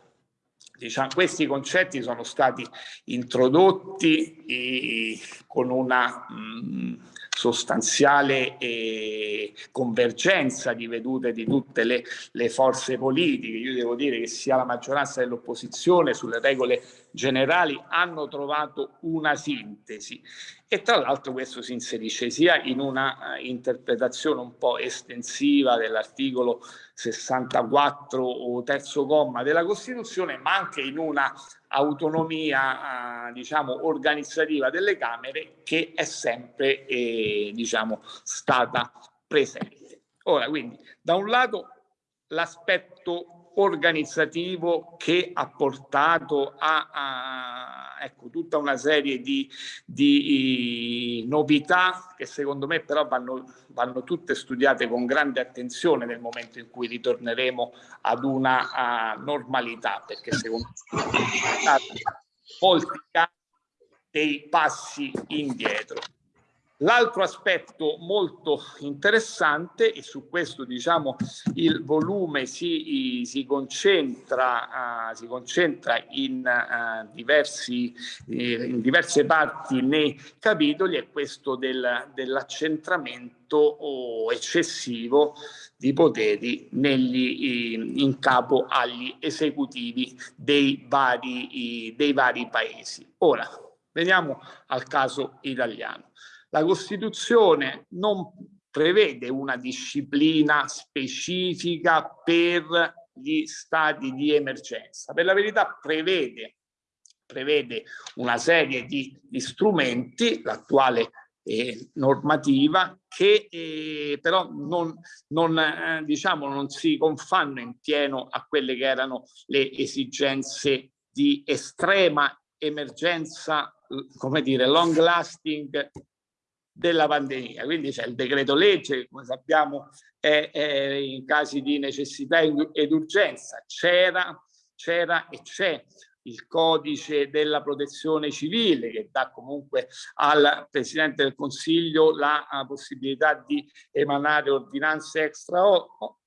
Diciamo, questi concetti sono stati introdotti eh, con una mh, sostanziale eh, convergenza di vedute di tutte le, le, forze politiche. Io devo dire che sia la maggioranza dell'opposizione sulle regole generali hanno trovato una sintesi e tra l'altro questo si inserisce sia in una uh, interpretazione un po' estensiva dell'articolo 64 o terzo comma della Costituzione ma anche in una autonomia uh, diciamo organizzativa delle Camere che è sempre eh, diciamo stata presente. Ora quindi da un lato l'aspetto organizzativo che ha portato a, a ecco, tutta una serie di, di, novità che secondo me però vanno, vanno, tutte studiate con grande attenzione nel momento in cui ritorneremo ad una normalità, perché secondo me molti casi dei passi indietro. L'altro aspetto molto interessante, e su questo diciamo il volume si, si concentra, uh, si concentra in, uh, diversi, eh, in, diverse parti nei capitoli, è questo del, dell'accentramento oh, eccessivo di poteri negli, in capo agli esecutivi dei vari, dei vari paesi. Ora, Veniamo al caso italiano. La Costituzione non prevede una disciplina specifica per gli stati di emergenza. Per la verità prevede, prevede una serie di, di strumenti, l'attuale eh, normativa, che eh, però non, non, eh, diciamo, non si confanno in pieno a quelle che erano le esigenze di estrema emergenza, come dire, long lasting della pandemia. Quindi c'è il decreto legge, come sappiamo è, è in casi di necessità ed urgenza, c'era, c'era e c'è il codice della protezione civile che dà comunque al Presidente del Consiglio la, la possibilità di emanare ordinanze extra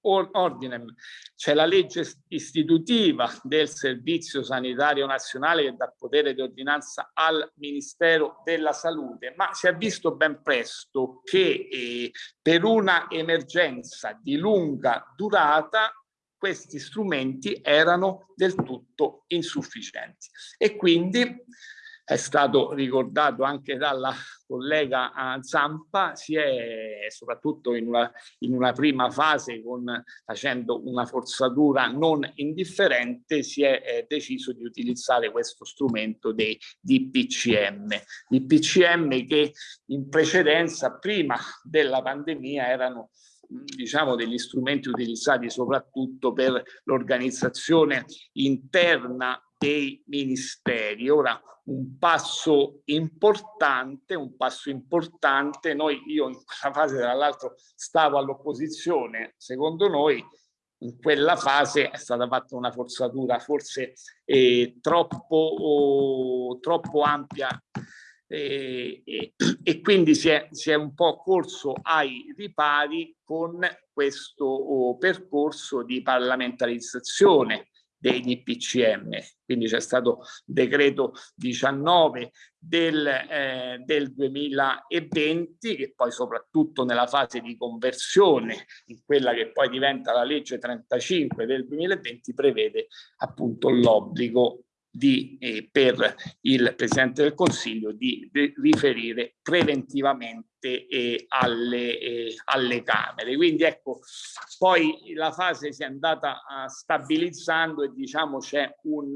ordinem. C'è la legge istitutiva del Servizio Sanitario Nazionale che dà potere di ordinanza al Ministero della Salute, ma si è visto ben presto che eh, per una emergenza di lunga durata questi strumenti erano del tutto insufficienti. E quindi è stato ricordato anche dalla collega Zampa, si è soprattutto in una, in una prima fase con, facendo una forzatura non indifferente, si è eh, deciso di utilizzare questo strumento dei DPCM. DPCM che in precedenza, prima della pandemia, erano diciamo degli strumenti utilizzati soprattutto per l'organizzazione interna dei ministeri. Ora un passo importante, un passo importante, noi io in quella fase tra l'altro stavo all'opposizione, secondo noi in quella fase è stata fatta una forzatura forse eh, troppo, oh, troppo ampia e, e, e quindi si è, si è, un po' corso ai ripari con questo oh, percorso di parlamentarizzazione dei DPCM. Quindi c'è stato decreto 19 del, eh, del 2020 che poi soprattutto nella fase di conversione in quella che poi diventa la legge 35 del 2020 prevede appunto l'obbligo di, eh, per il Presidente del Consiglio di, di riferire preventivamente eh, alle, eh, alle, Camere. Quindi ecco, poi la fase si è andata uh, stabilizzando e diciamo c'è un,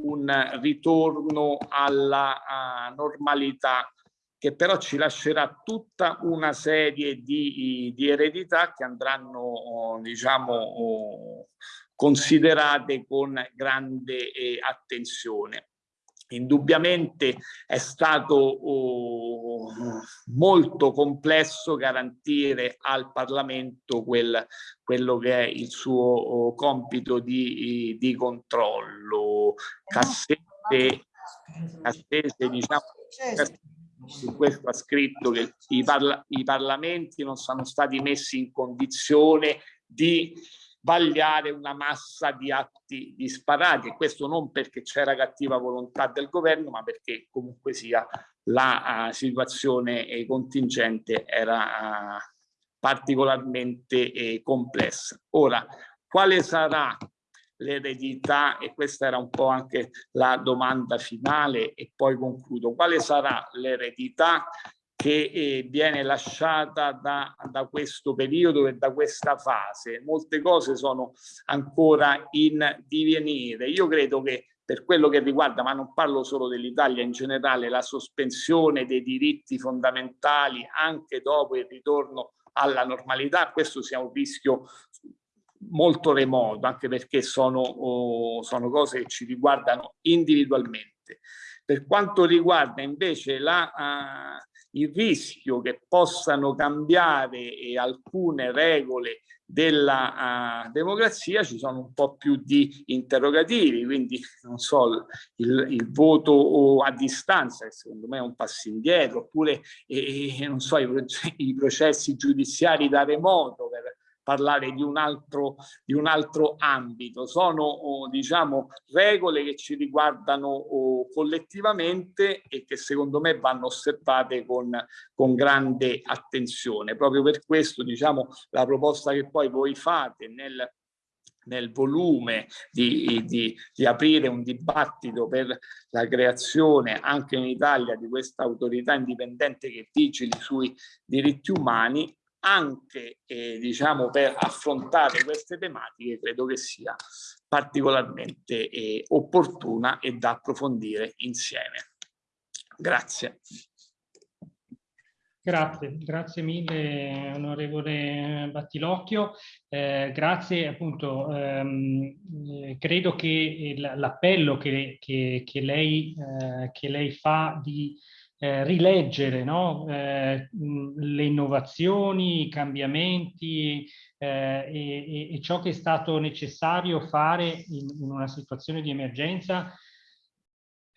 un, ritorno alla uh, normalità che però ci lascerà tutta una serie di, di eredità che andranno, diciamo, considerate con grande eh, attenzione. Indubbiamente è stato oh, molto complesso garantire al Parlamento quel, quello che è il suo oh, compito di, di controllo. Cassette, Cassette diciamo, su questo ha scritto che i, parla i parlamenti non sono stati messi in condizione di vagliare una massa di atti disparati e questo non perché c'era cattiva volontà del governo ma perché comunque sia la uh, situazione eh, contingente era uh, particolarmente eh, complessa. Ora, quale sarà l'eredità, e questa era un po' anche la domanda finale e poi concludo, quale sarà l'eredità che eh, viene lasciata da, da, questo periodo e da questa fase. Molte cose sono ancora in divenire. Io credo che per quello che riguarda, ma non parlo solo dell'Italia in generale, la sospensione dei diritti fondamentali anche dopo il ritorno alla normalità, questo sia un rischio molto remoto, anche perché sono, oh, sono cose che ci riguardano individualmente. Per quanto riguarda invece la, uh, il rischio che possano cambiare eh, alcune regole della uh, democrazia ci sono un po' più di interrogativi, quindi non so, il, il voto a distanza, che secondo me è un passo indietro, oppure eh, non so, i, i processi giudiziari da remoto per parlare di un altro, di un altro ambito. Sono oh, diciamo, regole che ci riguardano oh, collettivamente e che secondo me vanno osservate con, con grande attenzione. Proprio per questo diciamo, la proposta che poi voi fate nel nel volume di, di, di, aprire un dibattito per la creazione anche in Italia di questa autorità indipendente che vigili sui diritti umani, anche eh, diciamo per affrontare queste tematiche credo che sia particolarmente eh, opportuna e da approfondire insieme. Grazie. Grazie, grazie mille onorevole Battilocchio, eh, grazie appunto, ehm, eh, credo che l'appello che, che, che, lei, eh, che lei fa di eh, rileggere no? eh, le innovazioni, i cambiamenti eh, e, e, ciò che è stato necessario fare in, in una situazione di emergenza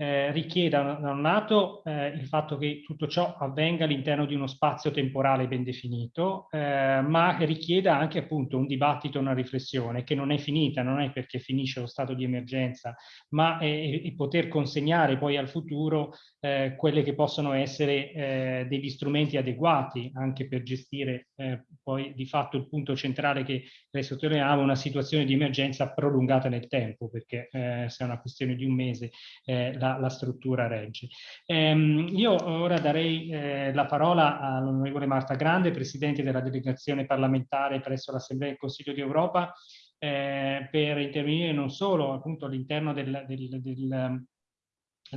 eh, richieda da un lato eh, il fatto che tutto ciò avvenga all'interno di uno spazio temporale ben definito, eh, ma richieda anche appunto un dibattito, una riflessione che non è finita, non è perché finisce lo stato di emergenza, ma è, è poter consegnare poi al futuro eh, quelle che possono essere eh, degli strumenti adeguati anche per gestire eh, poi di fatto il punto centrale che lei sottolineava, una situazione di emergenza prolungata nel tempo, perché se è una questione di un mese la la, struttura regge. Ehm, io ora darei eh, la parola all'onorevole Marta Grande, Presidente della delegazione parlamentare presso l'Assemblea del Consiglio d'Europa, eh, per intervenire non solo appunto all'interno del, del, del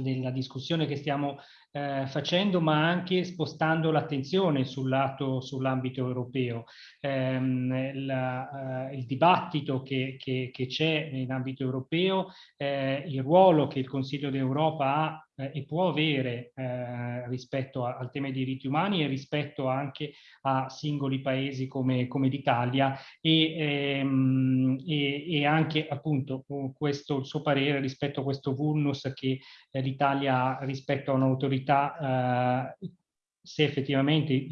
della discussione che stiamo eh, facendo, ma anche spostando l'attenzione sull'ambito europeo. Eh, la, eh, il dibattito che c'è in ambito europeo, eh, il ruolo che il Consiglio d'Europa ha eh, e può avere eh, rispetto a, al tema dei diritti umani e rispetto anche a singoli paesi come, come l'Italia e, ehm, e, e, anche appunto questo il suo parere rispetto a questo vulnus che eh, l'Italia ha rispetto a un'autorità eh, se effettivamente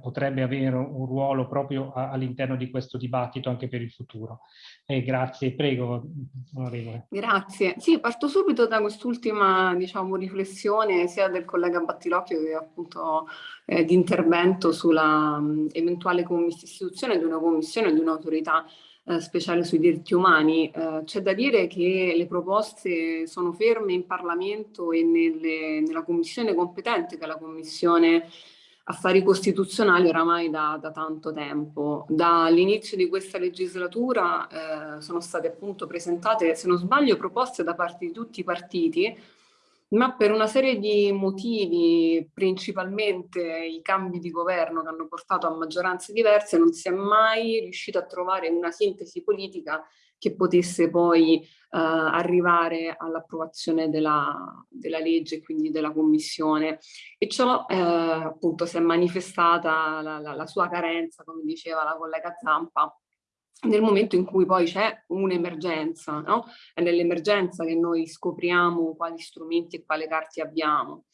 potrebbe avere un ruolo proprio all'interno di questo dibattito anche per il futuro. Eh, grazie, prego, onorevole. Grazie. Sì, parto subito da quest'ultima diciamo, riflessione sia del collega Battilocchio che appunto eh, di intervento sulla mh, eventuale istituzione di una commissione, di un'autorità eh, speciale sui diritti umani. Eh, C'è da dire che le proposte sono ferme in Parlamento e nelle, nella commissione competente, che è la commissione affari costituzionali oramai da, da tanto tempo. Dall'inizio di questa legislatura eh, sono state appunto presentate, se non sbaglio, proposte da parte di tutti i partiti ma per una serie di motivi, principalmente i cambi di governo che hanno portato a maggioranze diverse, non si è mai riuscito a trovare una sintesi politica che potesse poi uh, arrivare all'approvazione della, della, legge e quindi della commissione. E ciò eh, appunto si è manifestata la, la, la sua carenza, come diceva la collega Zampa, nel momento in cui poi c'è un'emergenza, no? È nell'emergenza che noi scopriamo quali strumenti e quale carte abbiamo.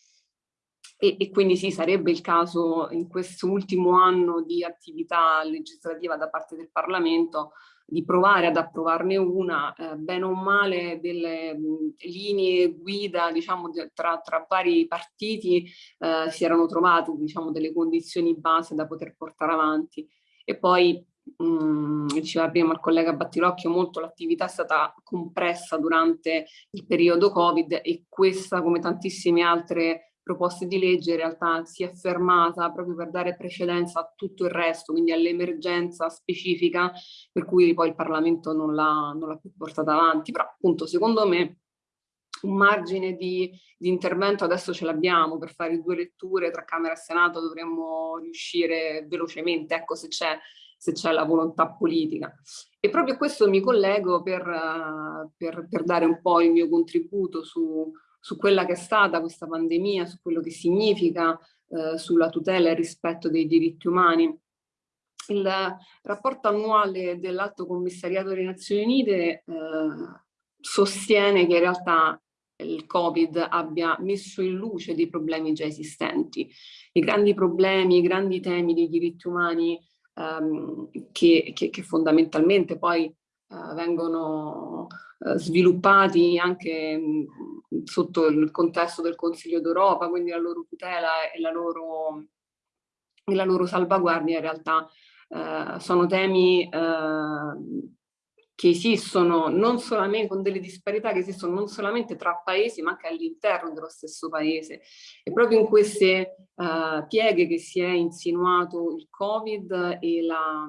E, e, quindi sì, sarebbe il caso in questo ultimo anno di attività legislativa da parte del Parlamento di provare ad approvarne una, eh, bene o male delle mh, linee guida diciamo, tra, tra vari partiti eh, si erano trovate diciamo, delle condizioni base da poter portare avanti. E poi mh, diceva prima il collega Battilocchio, molto l'attività è stata compressa durante il periodo Covid e questa, come tantissime altre proposte di legge, in realtà si è fermata proprio per dare precedenza a tutto il resto, quindi all'emergenza specifica, per cui poi il Parlamento non l'ha più portata avanti. Però appunto, secondo me, un margine di, di intervento adesso ce l'abbiamo per fare due letture tra Camera e Senato dovremmo riuscire velocemente, ecco se c'è se c'è la volontà politica. E proprio a questo mi collego per, per, per, dare un po' il mio contributo su, su, quella che è stata questa pandemia, su quello che significa uh, sulla tutela e il rispetto dei diritti umani. Il rapporto annuale dell'Alto Commissariato delle Nazioni Unite uh, sostiene che in realtà il Covid abbia messo in luce dei problemi già esistenti. I grandi problemi, i grandi temi dei diritti umani um, che, che, che, fondamentalmente poi uh, vengono uh, sviluppati anche mh, sotto il contesto del Consiglio d'Europa, quindi la loro tutela e la loro, e la loro salvaguardia in realtà uh, sono temi che esistono non solamente con delle disparità che esistono non solamente tra paesi ma anche all'interno dello stesso paese. E proprio in queste uh, pieghe che si è insinuato il covid e, la,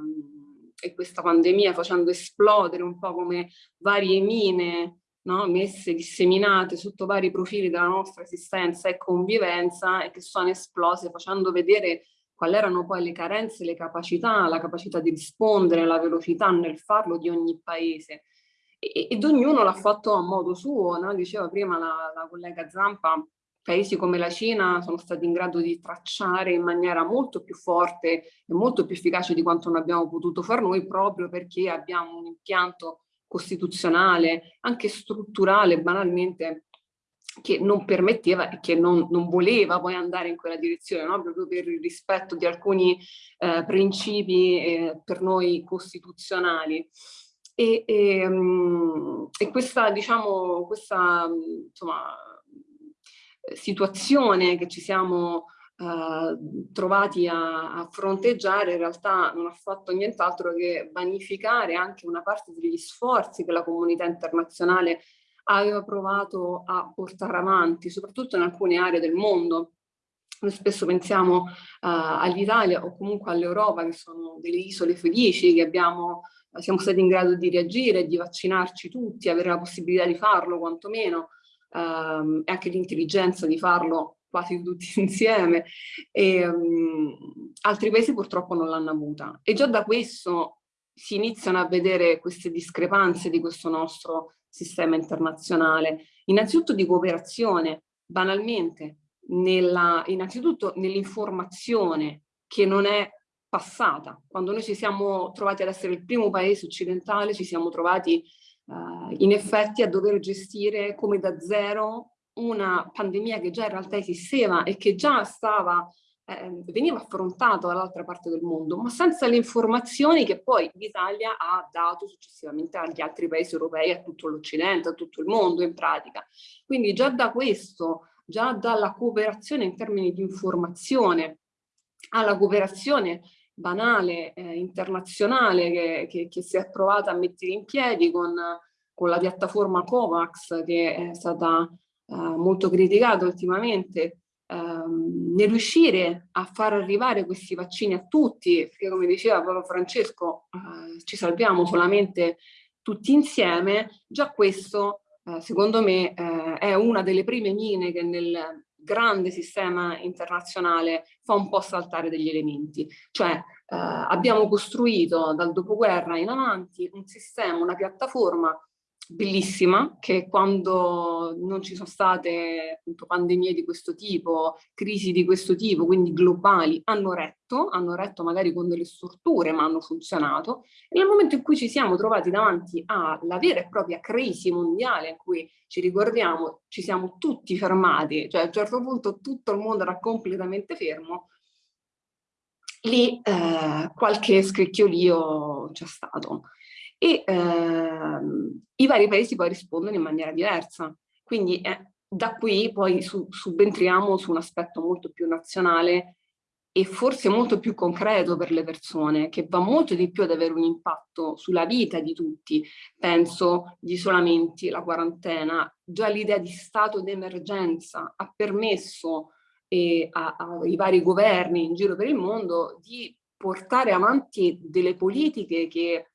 e questa pandemia facendo esplodere un po' come varie mine no? messe, disseminate sotto vari profili della nostra esistenza e convivenza e che sono esplose facendo vedere quali erano poi le carenze, le capacità, la capacità di rispondere, la velocità nel farlo di ogni paese. E, ed ognuno l'ha fatto a modo suo, no? diceva prima la, la collega Zampa, paesi come la Cina sono stati in grado di tracciare in maniera molto più forte e molto più efficace di quanto non abbiamo potuto far noi proprio perché abbiamo un impianto costituzionale, anche strutturale, banalmente, che non permetteva e che non, non, voleva poi andare in quella direzione, no? proprio per il rispetto di alcuni eh, principi eh, per noi costituzionali. E, e, um, e questa, diciamo, questa insomma, situazione che ci siamo uh, trovati a, a, fronteggiare in realtà non ha fatto nient'altro che vanificare anche una parte degli sforzi che la comunità internazionale aveva provato a portare avanti, soprattutto in alcune aree del mondo. Noi spesso pensiamo uh, all'Italia o comunque all'Europa che sono delle isole felici, che abbiamo, siamo stati in grado di reagire, di vaccinarci tutti, avere la possibilità di farlo quantomeno, um, e anche l'intelligenza di farlo quasi tutti insieme. E, um, altri paesi purtroppo non l'hanno avuta. E già da questo si iniziano a vedere queste discrepanze di questo nostro sistema internazionale, innanzitutto di cooperazione, banalmente, nella, innanzitutto nell'informazione che non è passata. Quando noi ci siamo trovati ad essere il primo paese occidentale, ci siamo trovati uh, in effetti a dover gestire come da zero una pandemia che già in realtà esisteva e che già stava eh, veniva affrontato dall'altra parte del mondo, ma senza le informazioni che poi l'Italia ha dato successivamente agli altri paesi europei, a tutto l'Occidente, a tutto il mondo in pratica. Quindi già da questo, già dalla cooperazione in termini di informazione alla cooperazione banale, eh, internazionale che, che, che, si è provata a mettere in piedi con, con la piattaforma COVAX che è stata eh, molto criticata ultimamente, ehm, nel riuscire a far arrivare questi vaccini a tutti, perché come diceva Paolo Francesco, eh, ci salviamo solamente tutti insieme, già questo eh, secondo me eh, è una delle prime mine che nel grande sistema internazionale fa un po' saltare degli elementi. Cioè eh, abbiamo costruito dal dopoguerra in avanti un sistema, una piattaforma bellissima che quando non ci sono state appunto, pandemie di questo tipo, crisi di questo tipo, quindi globali, hanno retto, hanno retto magari con delle strutture ma hanno funzionato. E nel momento in cui ci siamo trovati davanti alla vera e propria crisi mondiale in cui ci ricordiamo ci siamo tutti fermati, cioè a un certo punto tutto il mondo era completamente fermo, lì eh, qualche scricchiolio c'è stato e ehm, i vari paesi poi rispondono in maniera diversa. Quindi eh, da qui poi su, subentriamo su un aspetto molto più nazionale e forse molto più concreto per le persone, che va molto di più ad avere un impatto sulla vita di tutti. Penso gli isolamenti, la quarantena, già l'idea di stato d'emergenza ha permesso eh, ai vari governi in giro per il mondo di portare avanti delle politiche che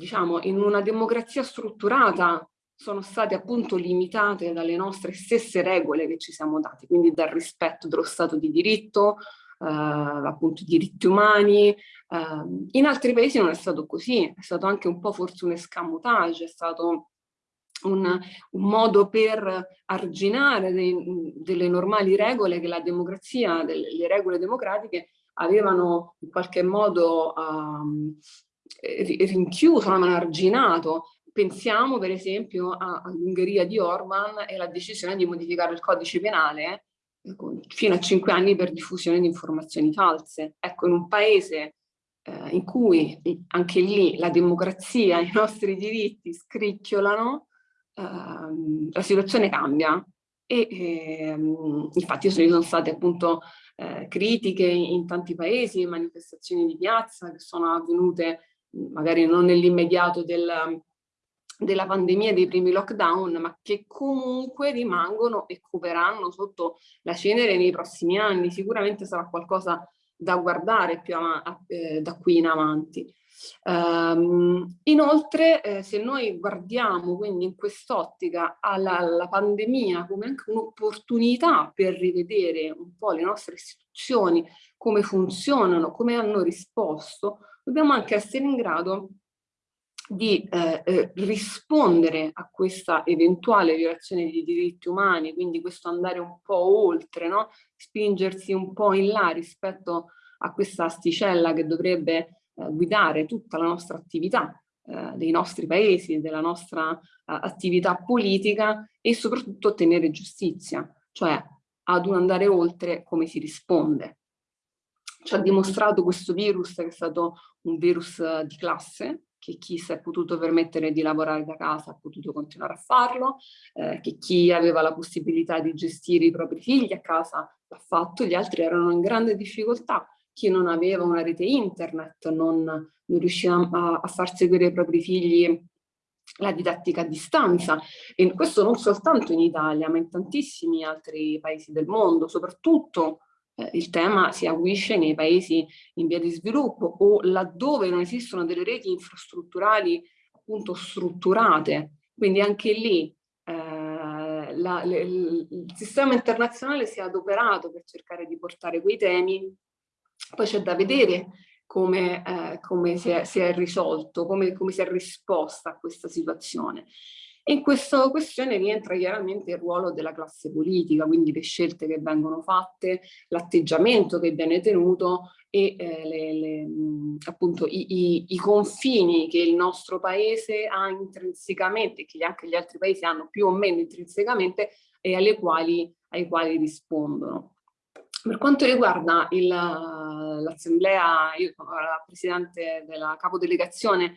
diciamo, in una democrazia strutturata sono state appunto limitate dalle nostre stesse regole che ci siamo dati, quindi dal rispetto dello Stato di diritto, eh, appunto diritti umani. Eh, in altri paesi non è stato così, è stato anche un po' forse un escamotage, è stato un, un modo per arginare dei, delle normali regole che la democrazia, delle, le regole democratiche avevano in qualche modo um, rinchiuso, hanno arginato. Pensiamo per esempio all'Ungheria di Orban e la decisione di modificare il codice penale eh, fino a cinque anni per diffusione di informazioni false. Ecco, in un paese eh, in cui anche lì la democrazia, i nostri diritti scricchiolano, eh, la situazione cambia e eh, infatti ci sono state appunto eh, critiche in tanti paesi, manifestazioni di piazza che sono avvenute magari non nell'immediato del, della pandemia dei primi lockdown, ma che comunque rimangono e coperanno sotto la cenere nei prossimi anni. Sicuramente sarà qualcosa da guardare più eh, da qui in avanti. Um, inoltre, eh, se noi guardiamo quindi in quest'ottica alla, alla, pandemia come anche un'opportunità per rivedere un po' le nostre istituzioni, come funzionano, come hanno risposto, dobbiamo anche essere in grado di eh, eh, rispondere a questa eventuale violazione dei diritti umani, quindi questo andare un po' oltre, no? spingersi un po' in là rispetto a questa asticella che dovrebbe eh, guidare tutta la nostra attività eh, dei nostri paesi, della nostra eh, attività politica e soprattutto ottenere giustizia, cioè ad un andare oltre come si risponde. Ci ha dimostrato questo virus che è stato un virus eh, di classe, che chi si è potuto permettere di lavorare da casa ha potuto continuare a farlo, eh, che chi aveva la possibilità di gestire i propri figli a casa l'ha fatto, gli altri erano in grande difficoltà, chi non aveva una rete internet non, non riusciva a, a far seguire ai propri figli la didattica a distanza. E questo non soltanto in Italia ma in tantissimi altri paesi del mondo, soprattutto eh, il tema si aguisce nei paesi in via di sviluppo o laddove non esistono delle reti infrastrutturali appunto strutturate. Quindi anche lì eh, la, le, il sistema internazionale si è adoperato per cercare di portare quei temi, poi c'è da vedere come, eh, come si, è, si, è, risolto, come, come si è risposta a questa situazione. In questa questione rientra chiaramente il ruolo della classe politica, quindi le scelte che vengono fatte, l'atteggiamento che viene tenuto e eh, le, le, appunto i, i, i, confini che il nostro paese ha intrinsecamente, che anche gli altri paesi hanno più o meno intrinsecamente e alle quali, ai quali rispondono. Per quanto riguarda l'assemblea, io sono la presidente della capodelegazione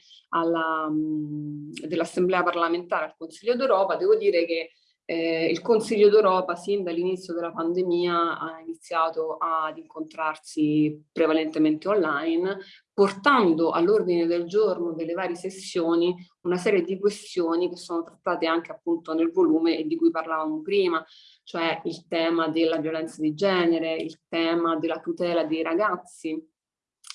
dell'assemblea parlamentare al Consiglio d'Europa, devo dire che eh, il Consiglio d'Europa sin dall'inizio della pandemia ha iniziato ad incontrarsi prevalentemente online, portando all'ordine del giorno delle varie sessioni una serie di questioni che sono trattate anche appunto nel volume e di cui parlavamo prima, cioè il tema della violenza di genere, il tema della tutela dei ragazzi,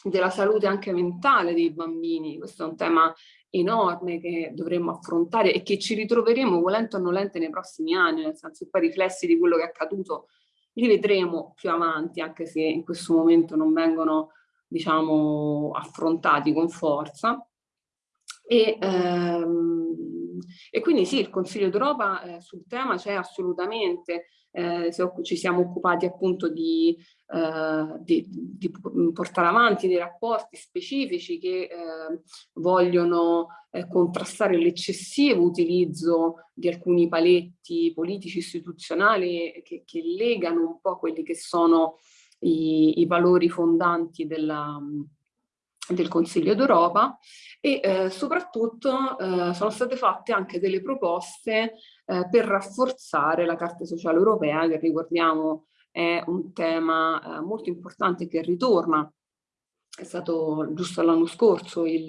della salute anche mentale dei bambini, questo è un tema enorme che dovremmo affrontare e che ci ritroveremo volente o nolente nei prossimi anni, nel senso che poi riflessi di quello che è accaduto li vedremo più avanti, anche se in questo momento non vengono diciamo, affrontati con forza. E, ehm, e quindi sì, il Consiglio d'Europa eh, sul tema c'è assolutamente, eh, ci siamo occupati appunto di, eh, di, di, portare avanti dei rapporti specifici che eh, vogliono eh, contrastare l'eccessivo utilizzo di alcuni paletti politici istituzionali che, che, legano un po' quelli che sono i, i valori fondanti della, del Consiglio d'Europa e eh, soprattutto eh, sono state fatte anche delle proposte eh, per rafforzare la Carta Sociale Europea che ricordiamo è un tema eh, molto importante che ritorna. È stato giusto l'anno scorso eh,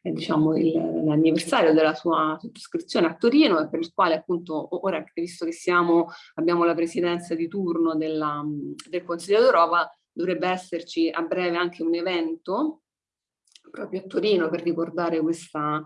diciamo, l'anniversario della sua sottoscrizione a Torino e per il quale appunto ora visto che siamo, abbiamo la presidenza di turno della, del Consiglio d'Europa dovrebbe esserci a breve anche un evento proprio a Torino per ricordare questa,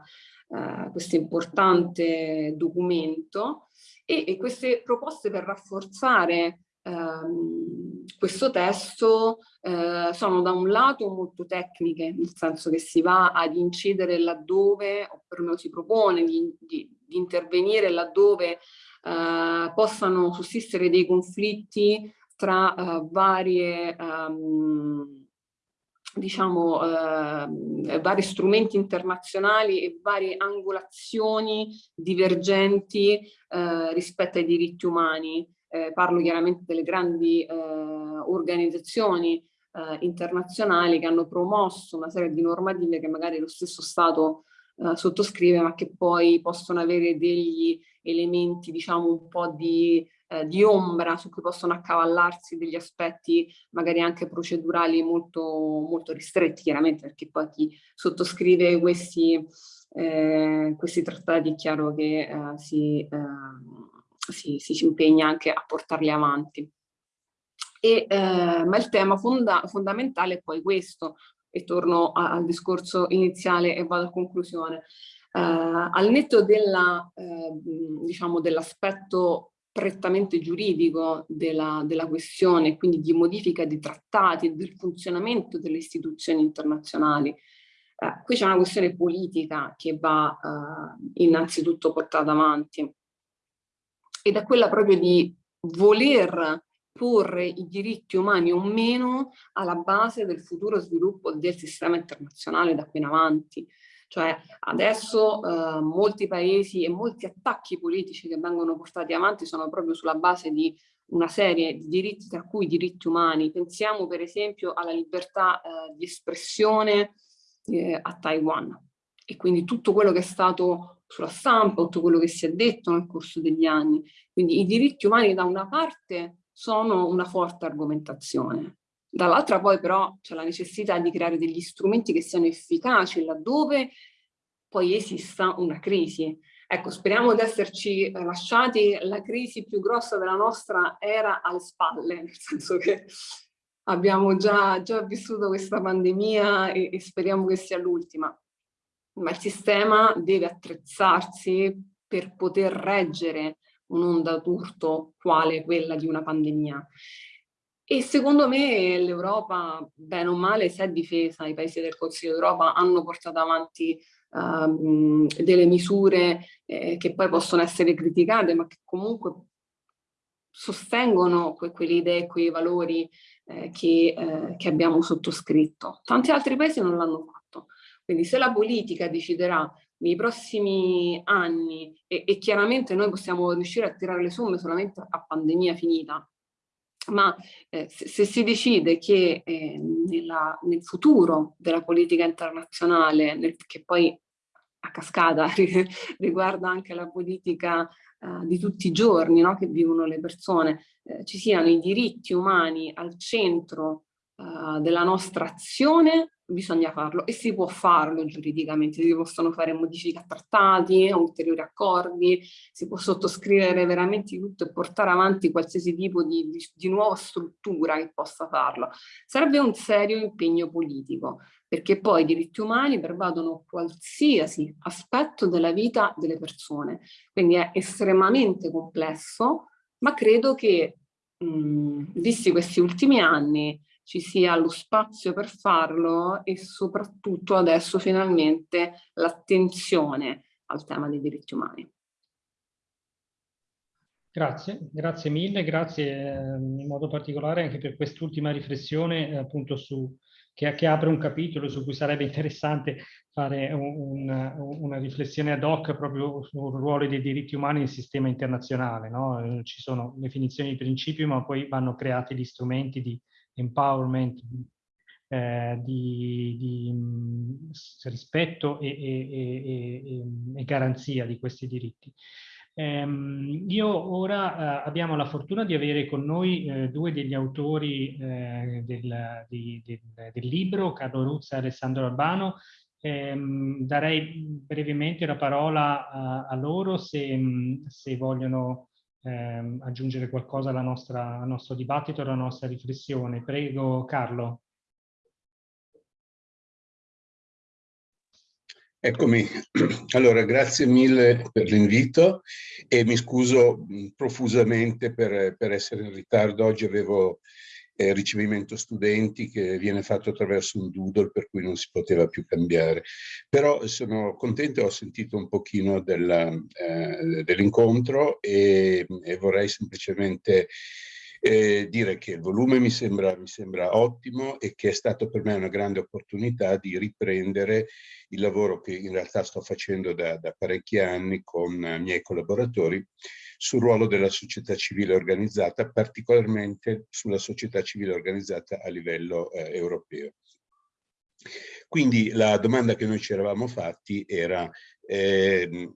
eh, questo importante documento e, e, queste proposte per rafforzare ehm, questo testo eh, sono da un lato molto tecniche, nel senso che si va ad incidere laddove, o perlomeno si propone di, di, di intervenire laddove eh, possano sussistere dei conflitti tra uh, varie, um, diciamo, uh, vari strumenti internazionali e varie angolazioni divergenti uh, rispetto ai diritti umani. Eh, parlo chiaramente delle grandi organizzazioni internazionali che hanno promosso una serie di normative che magari lo stesso Stato sottoscrive ma che poi possono avere degli elementi diciamo un po' di eh, di ombra su cui possono accavallarsi degli aspetti magari anche procedurali molto, molto ristretti, chiaramente perché poi chi sottoscrive questi, eh, questi trattati è chiaro che eh, si, ehm, si, si, impegna anche a portarli avanti. E, eh, ma il tema fonda fondamentale è poi questo, e torno al discorso iniziale e vado a conclusione. Eh, al netto della, eh, diciamo dell'aspetto prettamente giuridico della, della, questione, quindi di modifica di trattati e del funzionamento delle istituzioni internazionali. Eh, qui c'è una questione politica che va eh, innanzitutto portata avanti ed è quella proprio di voler porre i diritti umani o meno alla base del futuro sviluppo del sistema internazionale da qui in avanti. Cioè adesso eh, molti paesi e molti attacchi politici che vengono portati avanti sono proprio sulla base di una serie di diritti, tra cui diritti umani. Pensiamo per esempio alla libertà eh, di espressione eh, a Taiwan e quindi tutto quello che è stato sulla stampa, tutto quello che si è detto nel corso degli anni. Quindi i diritti umani da una parte sono una forte argomentazione. Dall'altra poi però c'è la necessità di creare degli strumenti che siano efficaci laddove poi esista una crisi. Ecco, speriamo di esserci lasciati la crisi più grossa della nostra era alle spalle, nel senso che abbiamo già, già vissuto questa pandemia e, e speriamo che sia l'ultima. Ma il sistema deve attrezzarsi per poter reggere un'onda d'urto quale quella di una pandemia. E secondo me l'Europa, bene o male, si è difesa, i paesi del Consiglio d'Europa hanno portato avanti uh, delle misure eh, che poi possono essere criticate, ma che comunque sostengono que quelle idee, quei valori eh, che, eh, che abbiamo sottoscritto. Tanti altri paesi non l'hanno fatto. Quindi se la politica deciderà nei prossimi anni e, e, chiaramente noi possiamo riuscire a tirare le somme solamente a pandemia finita, ma eh, se, se, si decide che eh, nella, nel futuro della politica internazionale, nel, che poi a cascata riguarda anche la politica eh, di tutti i giorni no, che vivono le persone, eh, ci siano i diritti umani al centro uh, della nostra azione, bisogna farlo e si può farlo giuridicamente, si possono fare modifiche a trattati, ulteriori accordi, si può sottoscrivere veramente tutto e portare avanti qualsiasi tipo di, di, di nuova struttura che possa farlo. Serve un serio impegno politico, perché poi i diritti umani pervadono qualsiasi aspetto della vita delle persone, quindi è estremamente complesso, ma credo che, mh, visti questi ultimi anni, ci sia lo spazio per farlo e soprattutto adesso finalmente l'attenzione al tema dei diritti umani. Grazie, grazie mille, grazie eh, in modo particolare anche per quest'ultima riflessione eh, appunto su, che, che, apre un capitolo su cui sarebbe interessante fare un, una, una riflessione ad hoc proprio sul ruolo dei diritti umani nel sistema internazionale. No? Ci sono definizioni di principio ma poi vanno creati gli strumenti di empowerment, eh, di, di mh, rispetto e, e, e, e, garanzia di questi diritti. Um, io ora uh, abbiamo la fortuna di avere con noi uh, due degli autori uh, del, di, del, del, libro, Carlo Ruzza e Alessandro Albano. Um, darei brevemente la parola a, a loro se, se vogliono ehm, aggiungere qualcosa nostra, al nostro dibattito, alla nostra riflessione. Prego, Carlo. Eccomi, allora grazie mille per l'invito e mi scuso profusamente per, per essere in ritardo. Oggi avevo eh, ricevimento studenti che viene fatto attraverso un doodle per cui non si poteva più cambiare. Però sono contento, ho sentito un pochino eh, dell'incontro e, e, vorrei semplicemente eh, dire che il volume mi sembra, mi sembra ottimo e che è stato per me una grande opportunità di riprendere il lavoro che in realtà sto facendo da, da parecchi anni con i miei collaboratori sul ruolo della società civile organizzata, particolarmente sulla società civile organizzata a livello eh, europeo. Quindi la domanda che noi ci eravamo fatti era eh,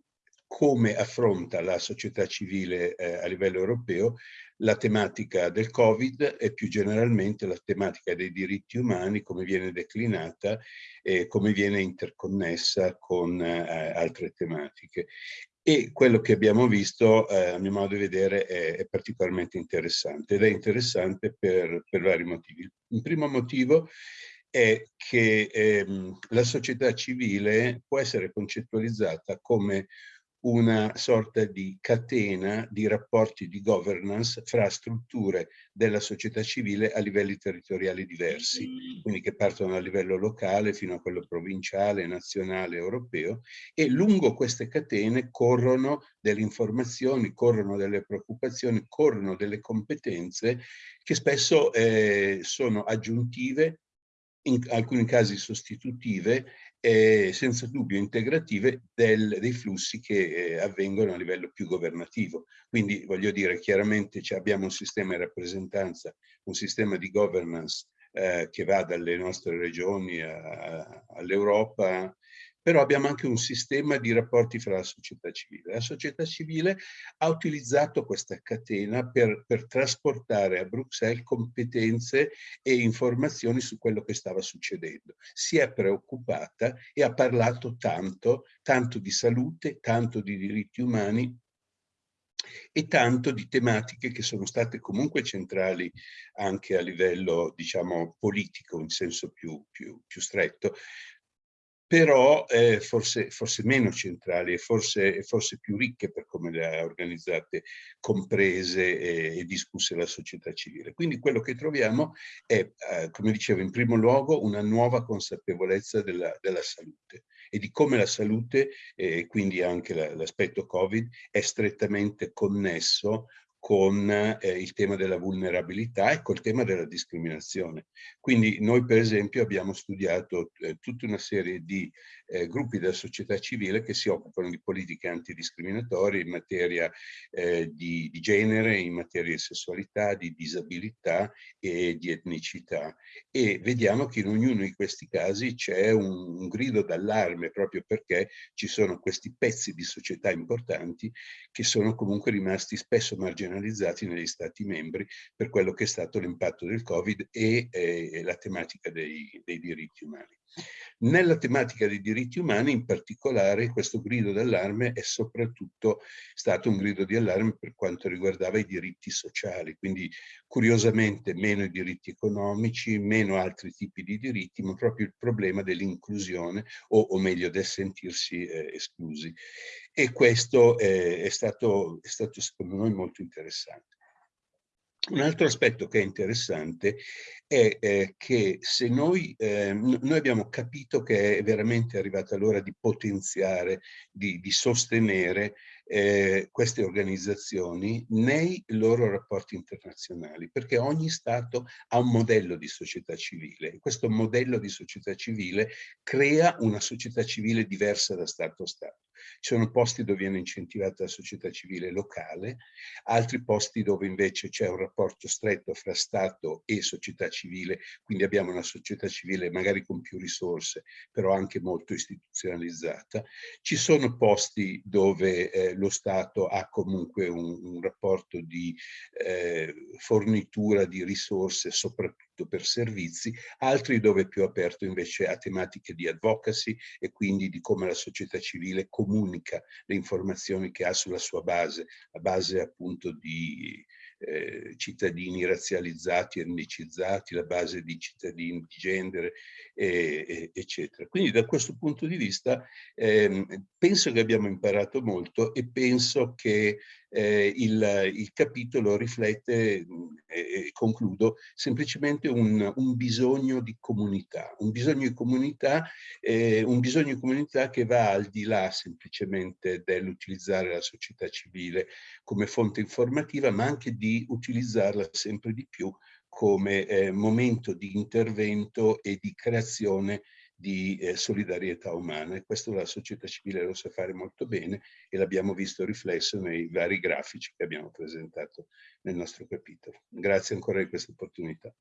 come affronta la società civile eh, a livello europeo la tematica del Covid e più generalmente la tematica dei diritti umani, come viene declinata e come viene interconnessa con eh, altre tematiche. E quello che abbiamo visto, eh, a mio modo di vedere, è, è, particolarmente interessante ed è interessante per, per vari motivi. Il primo motivo è che ehm, la società civile può essere concettualizzata come una sorta di catena di rapporti di governance fra strutture della società civile a livelli territoriali diversi, quindi che partono a livello locale fino a quello provinciale, nazionale, europeo, e lungo queste catene corrono delle informazioni, corrono delle preoccupazioni, corrono delle competenze che spesso eh, sono aggiuntive in alcuni casi sostitutive e senza dubbio integrative del, dei flussi che eh, avvengono a livello più governativo. Quindi voglio dire, chiaramente abbiamo un sistema di rappresentanza, un sistema di governance eh, che va dalle nostre regioni all'Europa, però abbiamo anche un sistema di rapporti fra la società civile. La società civile ha utilizzato questa catena per, per trasportare a Bruxelles competenze e informazioni su quello che stava succedendo. Si è preoccupata e ha parlato tanto, tanto di salute, tanto di diritti umani, e tanto di tematiche che sono state comunque centrali anche a livello, diciamo, politico in senso più, più, più stretto, però eh, forse, forse, meno centrali e forse, forse, più ricche per come le ha organizzate, comprese e, e, discusse la società civile. Quindi quello che troviamo è, eh, come dicevo, in primo luogo una nuova consapevolezza della, della salute e di come la salute, e eh, quindi anche l'aspetto Covid, è strettamente connesso con eh, il tema della vulnerabilità e col tema della discriminazione. Quindi noi per esempio abbiamo studiato eh, tutta una serie di eh, gruppi della società civile che si occupano di politiche antidiscriminatorie in materia eh, di, di, genere, in materia di sessualità, di disabilità e di etnicità. E vediamo che in ognuno di questi casi c'è un, un grido d'allarme proprio perché ci sono questi pezzi di società importanti che sono comunque rimasti spesso marginalizzati negli Stati membri per quello che è stato l'impatto del Covid e eh, la tematica dei, dei diritti umani. Nella tematica dei diritti umani, in particolare, questo grido d'allarme è soprattutto stato un grido di allarme per quanto riguardava i diritti sociali, quindi curiosamente meno i diritti economici, meno altri tipi di diritti, ma proprio il problema dell'inclusione o, o, meglio del sentirsi eh, esclusi. E questo eh, è, stato, è stato secondo noi molto interessante. Un altro aspetto che è interessante è eh, che se noi, eh, noi abbiamo capito che è veramente arrivata l'ora di potenziare, di, di sostenere eh, queste organizzazioni nei loro rapporti internazionali, perché ogni Stato ha un modello di società civile e questo modello di società civile crea una società civile diversa da Stato a Stato. Ci sono posti dove viene incentivata la società civile locale, altri posti dove invece c'è un rapporto stretto fra Stato e società civile, quindi abbiamo una società civile magari con più risorse, però anche molto istituzionalizzata. Ci sono posti dove eh, lo Stato ha comunque un, un rapporto di eh, fornitura di risorse, soprattutto per servizi, altri dove è più aperto invece a tematiche di advocacy e quindi di come la società civile comunica le informazioni che ha sulla sua base, a base appunto di eh, cittadini razzializzati, etnicizzati, la base di cittadini di genere, eh, eh, eccetera. Quindi da questo punto di vista ehm, penso che abbiamo imparato molto e penso che eh, il, il, capitolo riflette, e concludo, semplicemente un, un, bisogno di comunità, un bisogno di comunità, eh, un bisogno di comunità che va al di là semplicemente dell'utilizzare la società civile come fonte informativa, ma anche di utilizzarla sempre di più come eh, momento di intervento e di creazione di eh, solidarietà umana e questo la società civile lo sa fare molto bene e l'abbiamo visto riflesso nei vari grafici che abbiamo presentato nel nostro capitolo. Grazie ancora di questa opportunità.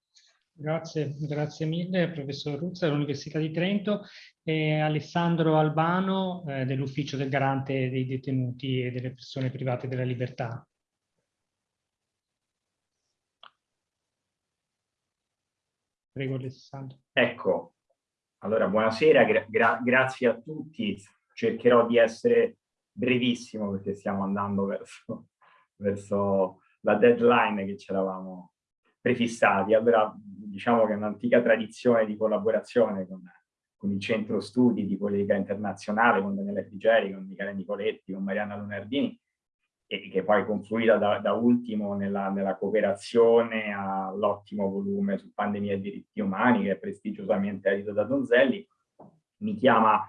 Grazie, grazie mille professor Ruzza dell'Università di Trento e Alessandro Albano eh, dell'Ufficio del Garante dei Detenuti e delle Persone Private della Libertà. Prego Alessandro. Ecco, allora buonasera, gra gra grazie a tutti. Cercherò di essere brevissimo perché stiamo andando verso, verso la deadline che ci eravamo prefissati. Allora, diciamo che è un'antica tradizione di collaborazione con, con, il centro studi di politica internazionale, con Daniele Frigeri, con Michele Nicoletti, con Marianna Lunardini, e che poi confluita da, da ultimo nella, nella cooperazione all'ottimo volume su pandemia e diritti umani, che è prestigiosamente edito da Donzelli, mi chiama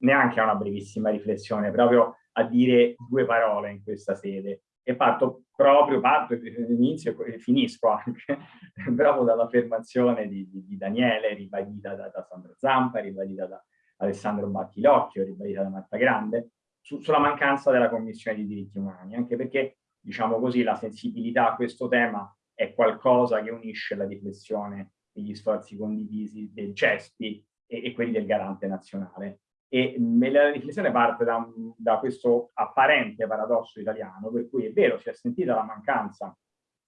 neanche a una brevissima riflessione, proprio a dire due parole in questa sede. E parto proprio, parto inizio e finisco anche proprio dall'affermazione di, di, di, Daniele, ribadita da, da Sandro Zampa, ribadita da Alessandro Battilocchio, ribadita da Marta Grande, su, sulla mancanza della Commissione di diritti umani, anche perché, diciamo così, la sensibilità a questo tema è qualcosa che unisce la riflessione e gli sforzi condivisi del CESPI e, e quelli del Garante Nazionale. E la riflessione parte da, da, questo apparente paradosso italiano, per cui è vero, si è sentita la mancanza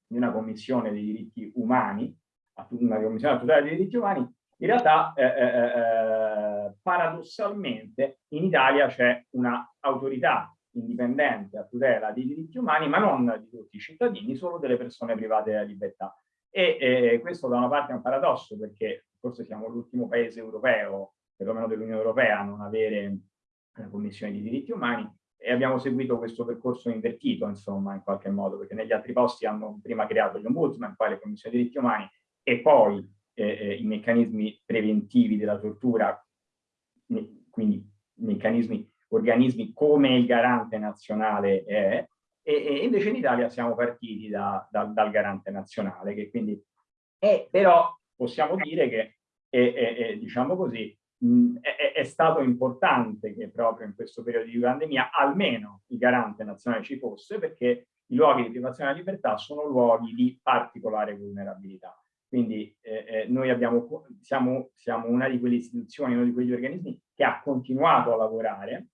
di una commissione dei diritti umani, una commissione a tutela dei diritti umani, in realtà eh, eh, eh, paradossalmente in Italia c'è un'autorità indipendente a tutela dei diritti umani, ma non di tutti i cittadini, solo delle persone private della libertà. E eh, questo da una parte è un paradosso, perché forse siamo l'ultimo paese europeo, perlomeno dell'Unione Europea, a non avere una commissione di diritti umani, e abbiamo seguito questo percorso invertito, insomma, in qualche modo, perché negli altri posti hanno prima creato gli ombudsman, poi le commissioni di diritti umani, e poi eh, eh, i meccanismi preventivi della tortura, quindi meccanismi, organismi come il garante nazionale è, e, e invece in Italia siamo partiti da, da, dal garante nazionale, che quindi è, però possiamo dire che, è, è, diciamo così, mh, è, stato importante che proprio in questo periodo di pandemia almeno il garante nazionale ci fosse, perché i luoghi di privazione della libertà sono luoghi di particolare vulnerabilità. Quindi eh, eh, noi abbiamo, siamo, siamo, una di quelle istituzioni, uno di quegli organismi che ha continuato a lavorare,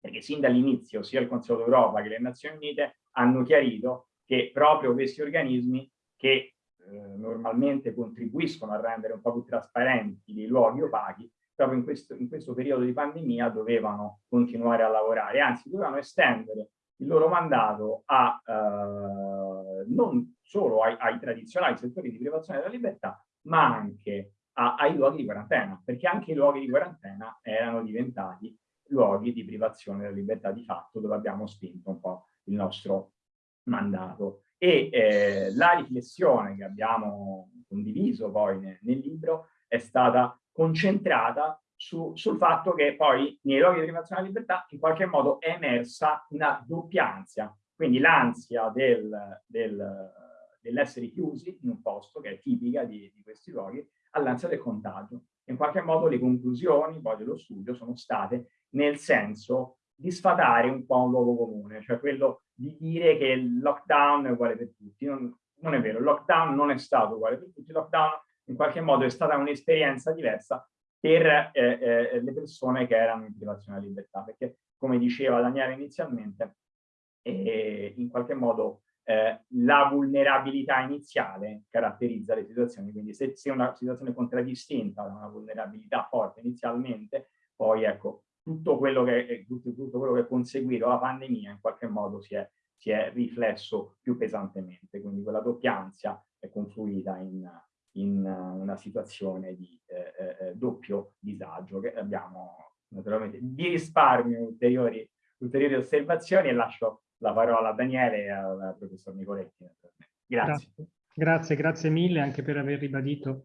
perché sin dall'inizio sia il Consiglio d'Europa che le Nazioni Unite hanno chiarito che proprio questi organismi che eh, normalmente contribuiscono a rendere un po' più trasparenti dei luoghi opachi, proprio in questo, in questo periodo di pandemia dovevano continuare a lavorare, anzi dovevano estendere il loro mandato a eh, non solo ai, ai, tradizionali settori di privazione della libertà, ma anche a, ai luoghi di quarantena, perché anche i luoghi di quarantena erano diventati luoghi di privazione della libertà di fatto, dove abbiamo spinto un po' il nostro mandato. E eh, la riflessione che abbiamo condiviso poi nel, nel libro è stata concentrata su, sul fatto che poi nei luoghi di privazione della libertà in qualche modo è emersa una doppia ansia, quindi l'ansia del, del, dell'essere chiusi in un posto, che è tipica di, di questi luoghi, all'ansia del contagio. In qualche modo le conclusioni poi dello studio sono state nel senso di sfatare un po' un luogo comune, cioè quello di dire che il lockdown è uguale per tutti. Non, non è vero, il lockdown non è stato uguale per tutti, il lockdown in qualche modo è stata un'esperienza diversa per eh, eh, le persone che erano in privazione della libertà, perché come diceva Daniele inizialmente, eh, in qualche modo eh, la vulnerabilità iniziale caratterizza le situazioni, quindi se, se una situazione contraddistinta da una vulnerabilità forte inizialmente, poi ecco, tutto quello che, tutto, tutto quello che è conseguito la pandemia in qualche modo si è, si è riflesso più pesantemente, quindi quella doppia è confluita in, in una situazione di eh, eh, eh, doppio disagio che abbiamo naturalmente di risparmio ulteriori, ulteriori osservazioni e lascio la parola a Daniele e al professor Nicoletti. Grazie. grazie. Grazie, mille anche per aver ribadito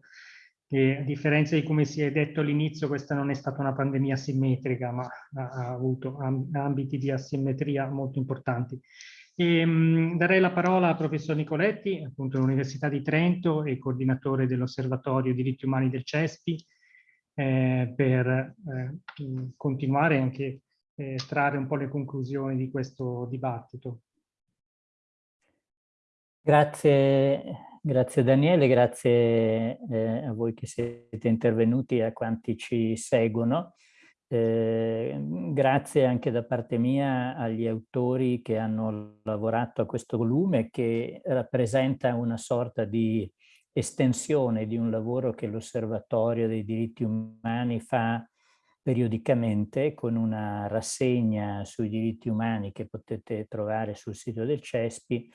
che a differenza di come si è detto all'inizio questa non è stata una pandemia simmetrica ma ha, avuto ambiti di asimmetria molto importanti. E, mh, darei la parola al professor Nicoletti, appunto dell'Università di Trento e coordinatore dell'Osservatorio Diritti Umani del CESPI, eh, per eh, continuare anche eh, trarre un po' le conclusioni di questo dibattito. Grazie, Grazie Daniele, grazie eh, a voi che siete intervenuti e a quanti ci seguono. Eh, grazie anche da parte mia agli autori che hanno lavorato a questo volume che rappresenta una sorta di estensione di un lavoro che l'Osservatorio dei diritti umani fa periodicamente con una rassegna sui diritti umani che potete trovare sul sito del CESPI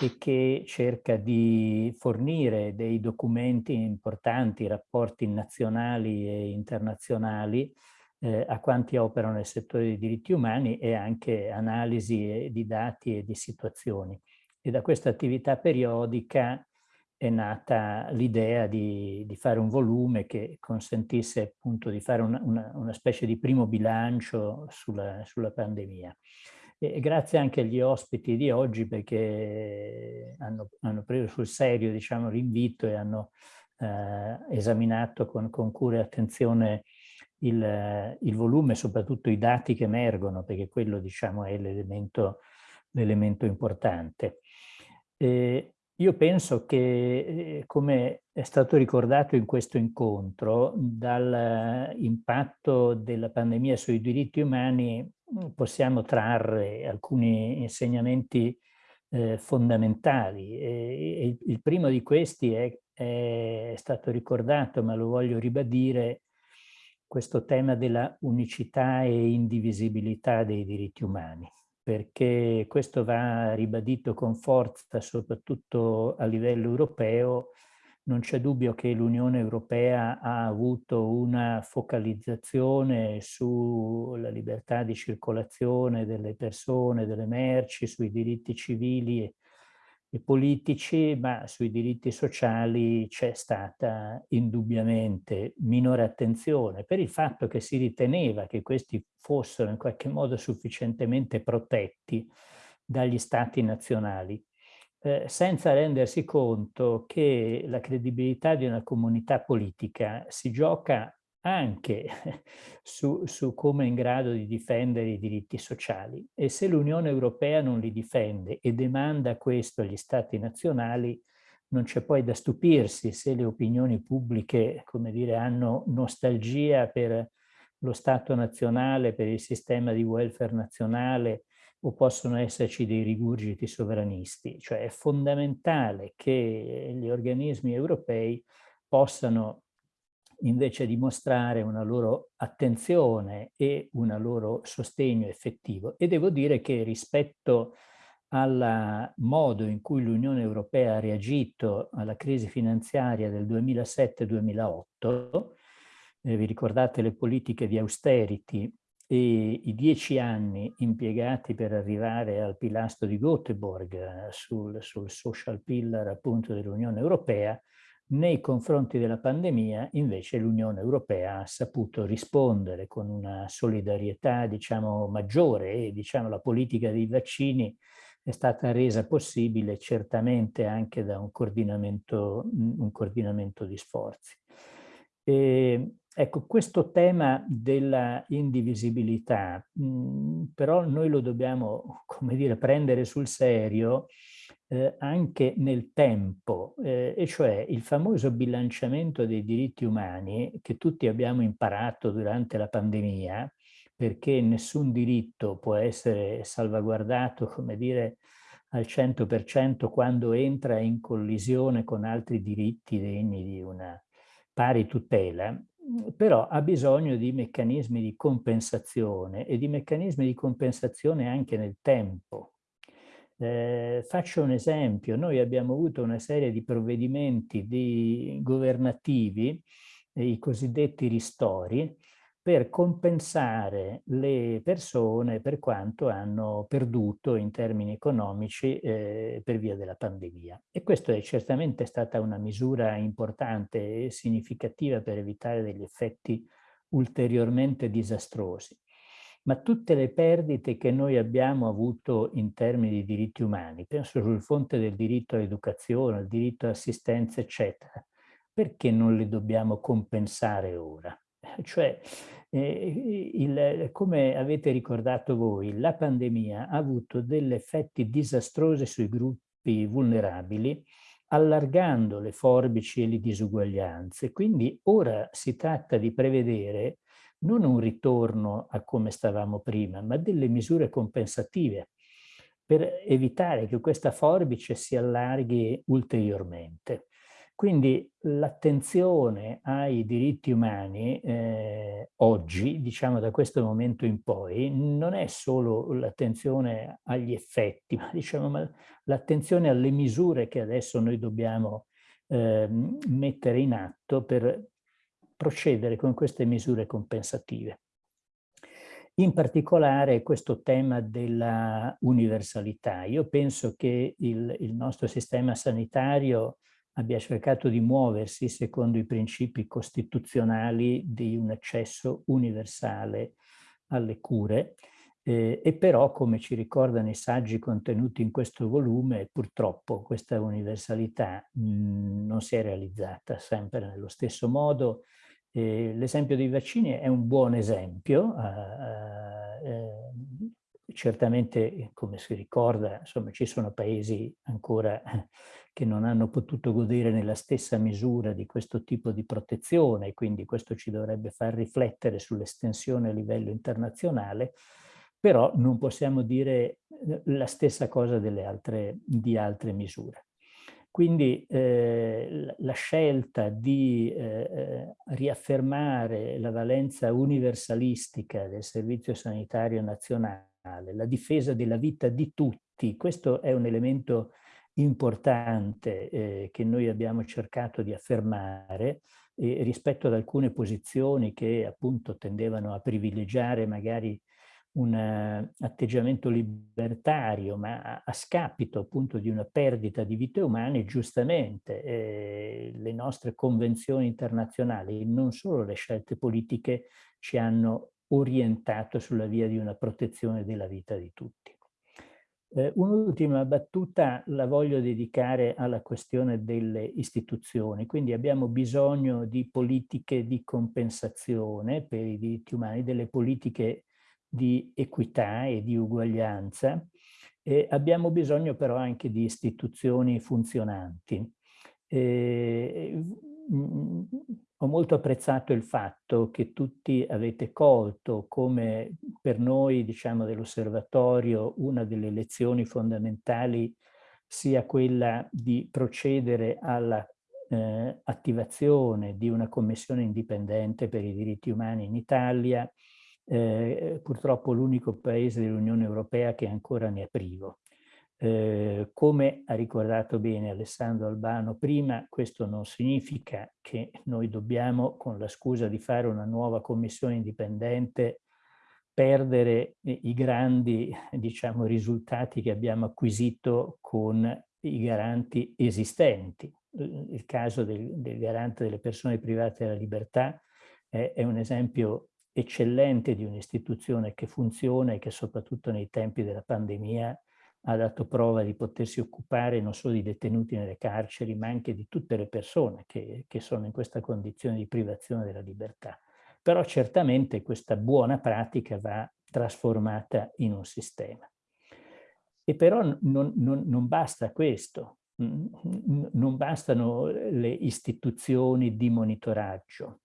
e che cerca di fornire dei documenti importanti, rapporti nazionali e internazionali eh, a quanti operano nel settore dei diritti umani e anche analisi di dati e di situazioni. E da questa attività periodica è nata l'idea di, di, fare un volume che consentisse appunto di fare una, una, una specie di primo bilancio sulla, sulla pandemia. E grazie anche agli ospiti di oggi perché hanno, hanno preso sul serio diciamo, l'invito e hanno eh, esaminato con, con, cura e attenzione il, il volume, soprattutto i dati che emergono, perché quello diciamo, è l'elemento importante. E io penso che, eh, come è stato ricordato in questo incontro, dall'impatto della pandemia sui diritti umani mm, possiamo trarre alcuni insegnamenti eh, fondamentali. E, e il primo di questi è, è stato ricordato, ma lo voglio ribadire, questo tema della unicità e indivisibilità dei diritti umani perché questo va ribadito con forza soprattutto a livello europeo. Non c'è dubbio che l'Unione Europea ha avuto una focalizzazione sulla libertà di circolazione delle persone, delle merci, sui diritti civili e politici, ma sui diritti sociali c'è stata indubbiamente minore attenzione per il fatto che si riteneva che questi fossero in qualche modo sufficientemente protetti dagli stati nazionali, eh, senza rendersi conto che la credibilità di una comunità politica si gioca anche su, su, come è in grado di difendere i diritti sociali. E se l'Unione Europea non li difende e demanda questo agli Stati nazionali, non c'è poi da stupirsi se le opinioni pubbliche, come dire, hanno nostalgia per lo Stato nazionale, per il sistema di welfare nazionale, o possono esserci dei rigurgiti sovranisti. Cioè è fondamentale che gli organismi europei possano invece di mostrare una loro attenzione e un loro sostegno effettivo. E devo dire che rispetto al modo in cui l'Unione Europea ha reagito alla crisi finanziaria del 2007-2008, eh, vi ricordate le politiche di austerity e i dieci anni impiegati per arrivare al pilastro di Göteborg eh, sul, sul social pillar appunto dell'Unione Europea, nei confronti della pandemia invece l'Unione Europea ha saputo rispondere con una solidarietà diciamo maggiore e diciamo la politica dei vaccini è stata resa possibile certamente anche da un coordinamento, un coordinamento di sforzi. E, ecco, questo tema della indivisibilità, mh, però noi lo dobbiamo, come dire, prendere sul serio eh, anche nel tempo, eh, e cioè il famoso bilanciamento dei diritti umani che tutti abbiamo imparato durante la pandemia, perché nessun diritto può essere salvaguardato, come dire, al 100% quando entra in collisione con altri diritti degni di una pari tutela, però ha bisogno di meccanismi di compensazione e di meccanismi di compensazione anche nel tempo, eh, faccio un esempio, noi abbiamo avuto una serie di provvedimenti di governativi, i cosiddetti ristori, per compensare le persone per quanto hanno perduto in termini economici eh, per via della pandemia. E questa è certamente stata una misura importante e significativa per evitare degli effetti ulteriormente disastrosi ma tutte le perdite che noi abbiamo avuto in termini di diritti umani, penso sul fronte del diritto all'educazione, al diritto all'assistenza, eccetera, perché non le dobbiamo compensare ora? Cioè, eh, il, come avete ricordato voi, la pandemia ha avuto degli effetti disastrosi sui gruppi vulnerabili allargando le forbici e le disuguaglianze. Quindi ora si tratta di prevedere non un ritorno a come stavamo prima, ma delle misure compensative per evitare che questa forbice si allarghi ulteriormente. Quindi l'attenzione ai diritti umani eh, oggi, diciamo da questo momento in poi, non è solo l'attenzione agli effetti, ma diciamo l'attenzione alle misure che adesso noi dobbiamo eh, mettere in atto per procedere con queste misure compensative. In particolare questo tema della universalità. Io penso che il, il nostro sistema sanitario abbia cercato di muoversi secondo i principi costituzionali di un accesso universale alle cure eh, e però, come ci ricordano i saggi contenuti in questo volume, purtroppo questa universalità mh, non si è realizzata sempre nello stesso modo. Eh, L'esempio dei vaccini è un buon esempio, eh, eh certamente, come si ricorda, insomma, ci sono paesi ancora che non hanno potuto godere nella stessa misura di questo tipo di protezione, quindi questo ci dovrebbe far riflettere sull'estensione a livello internazionale, però non possiamo dire la stessa cosa delle altre, di altre misure. Quindi eh, la scelta di eh, eh, riaffermare la valenza universalistica del Servizio Sanitario Nazionale, la difesa della vita di tutti, questo è un elemento importante eh, che noi abbiamo cercato di affermare eh, rispetto ad alcune posizioni che appunto tendevano a privilegiare magari un uh, atteggiamento libertario, ma a, a, scapito appunto di una perdita di vite umane, giustamente eh, le nostre convenzioni internazionali, non solo le scelte politiche, ci hanno orientato sulla via di una protezione della vita di tutti. Eh, Un'ultima battuta la voglio dedicare alla questione delle istituzioni, quindi abbiamo bisogno di politiche di compensazione per i diritti umani, delle politiche di equità e di uguaglianza, e abbiamo bisogno però anche di istituzioni funzionanti. Eh, ho molto apprezzato il fatto che tutti avete colto come per noi, diciamo, dell'osservatorio, una delle lezioni fondamentali sia quella di procedere alla eh, attivazione di una commissione indipendente per i diritti umani in Italia, eh, purtroppo l'unico paese dell'Unione Europea che ancora ne è privo. Eh, come ha ricordato bene Alessandro Albano prima, questo non significa che noi dobbiamo, con la scusa di fare una nuova commissione indipendente, perdere i grandi diciamo, risultati che abbiamo acquisito con i garanti esistenti. Il caso del, del garante delle persone private della libertà è, è un esempio eccellente di un'istituzione che funziona e che soprattutto nei tempi della pandemia ha dato prova di potersi occupare non solo di detenuti nelle carceri, ma anche di tutte le persone che, che sono in questa condizione di privazione della libertà. Però certamente questa buona pratica va trasformata in un sistema. E però non, non, non basta questo, non bastano le istituzioni di monitoraggio,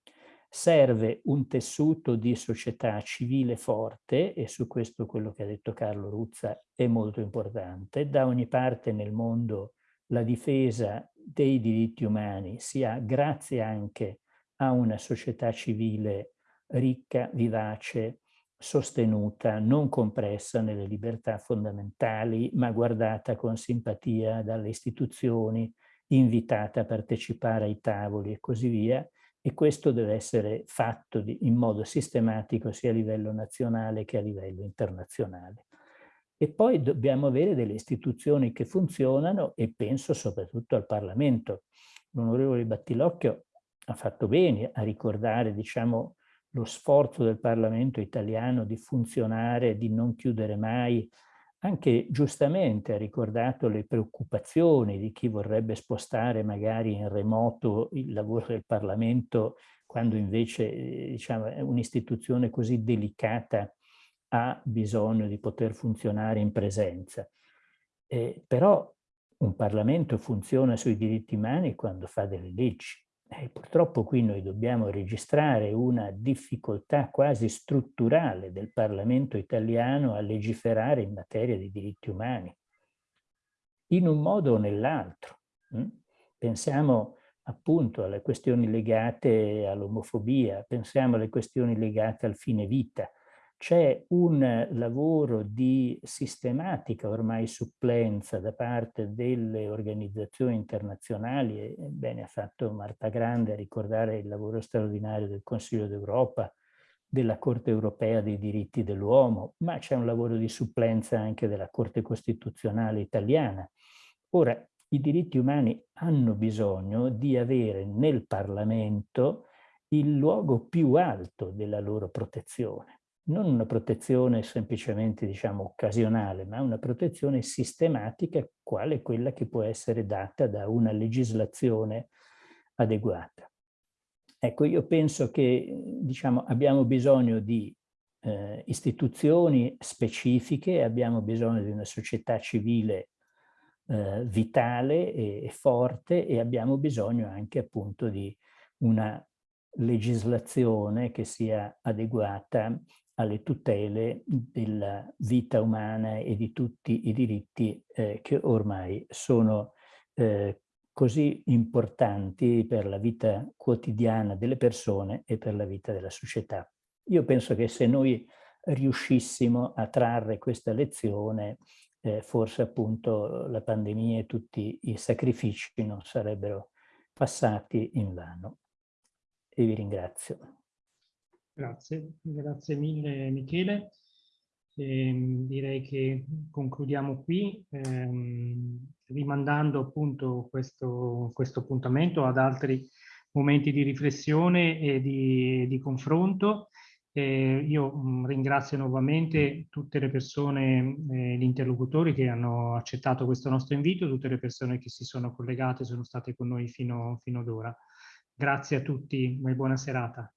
serve un tessuto di società civile forte, e su questo quello che ha detto Carlo Ruzza è molto importante, da ogni parte nel mondo la difesa dei diritti umani sia grazie anche a una società civile ricca, vivace, sostenuta, non compressa nelle libertà fondamentali, ma guardata con simpatia dalle istituzioni, invitata a partecipare ai tavoli e così via, e questo deve essere fatto di, in modo sistematico sia a livello nazionale che a livello internazionale. E poi dobbiamo avere delle istituzioni che funzionano e penso soprattutto al Parlamento. L'onorevole Battilocchio ha fatto bene a ricordare diciamo, lo sforzo del Parlamento italiano di funzionare, di non chiudere mai anche giustamente ha ricordato le preoccupazioni di chi vorrebbe spostare magari in remoto il lavoro del Parlamento quando invece diciamo, un'istituzione così delicata ha bisogno di poter funzionare in presenza. Eh, però un Parlamento funziona sui diritti umani quando fa delle leggi. E purtroppo qui noi dobbiamo registrare una difficoltà quasi strutturale del Parlamento italiano a legiferare in materia di diritti umani, in un modo o nell'altro. Hm? Pensiamo appunto alle questioni legate all'omofobia, pensiamo alle questioni legate al fine vita, c'è un lavoro di sistematica ormai supplenza da parte delle organizzazioni internazionali, e bene ha fatto Marta Grande a ricordare il lavoro straordinario del Consiglio d'Europa, della Corte Europea dei diritti dell'uomo, ma c'è un lavoro di supplenza anche della Corte Costituzionale italiana. Ora, i diritti umani hanno bisogno di avere nel Parlamento il luogo più alto della loro protezione non una protezione semplicemente diciamo occasionale, ma una protezione sistematica quale quella che può essere data da una legislazione adeguata. Ecco, io penso che diciamo, abbiamo bisogno di eh, istituzioni specifiche, abbiamo bisogno di una società civile eh, vitale e, e forte e abbiamo bisogno anche appunto di una legislazione che sia adeguata alle tutele della vita umana e di tutti i diritti eh, che ormai sono eh, così importanti per la vita quotidiana delle persone e per la vita della società. Io penso che se noi riuscissimo a trarre questa lezione, eh, forse appunto la pandemia e tutti i sacrifici non sarebbero passati in vano. E vi ringrazio. Grazie, grazie mille Michele. E direi che concludiamo qui, ehm, rimandando appunto questo, questo, appuntamento ad altri momenti di riflessione e di, di confronto. Eh, io mh, ringrazio nuovamente tutte le persone, eh, gli interlocutori che hanno accettato questo nostro invito, tutte le persone che si sono collegate, sono state con noi fino, fino ad ora. Grazie a tutti e buona serata.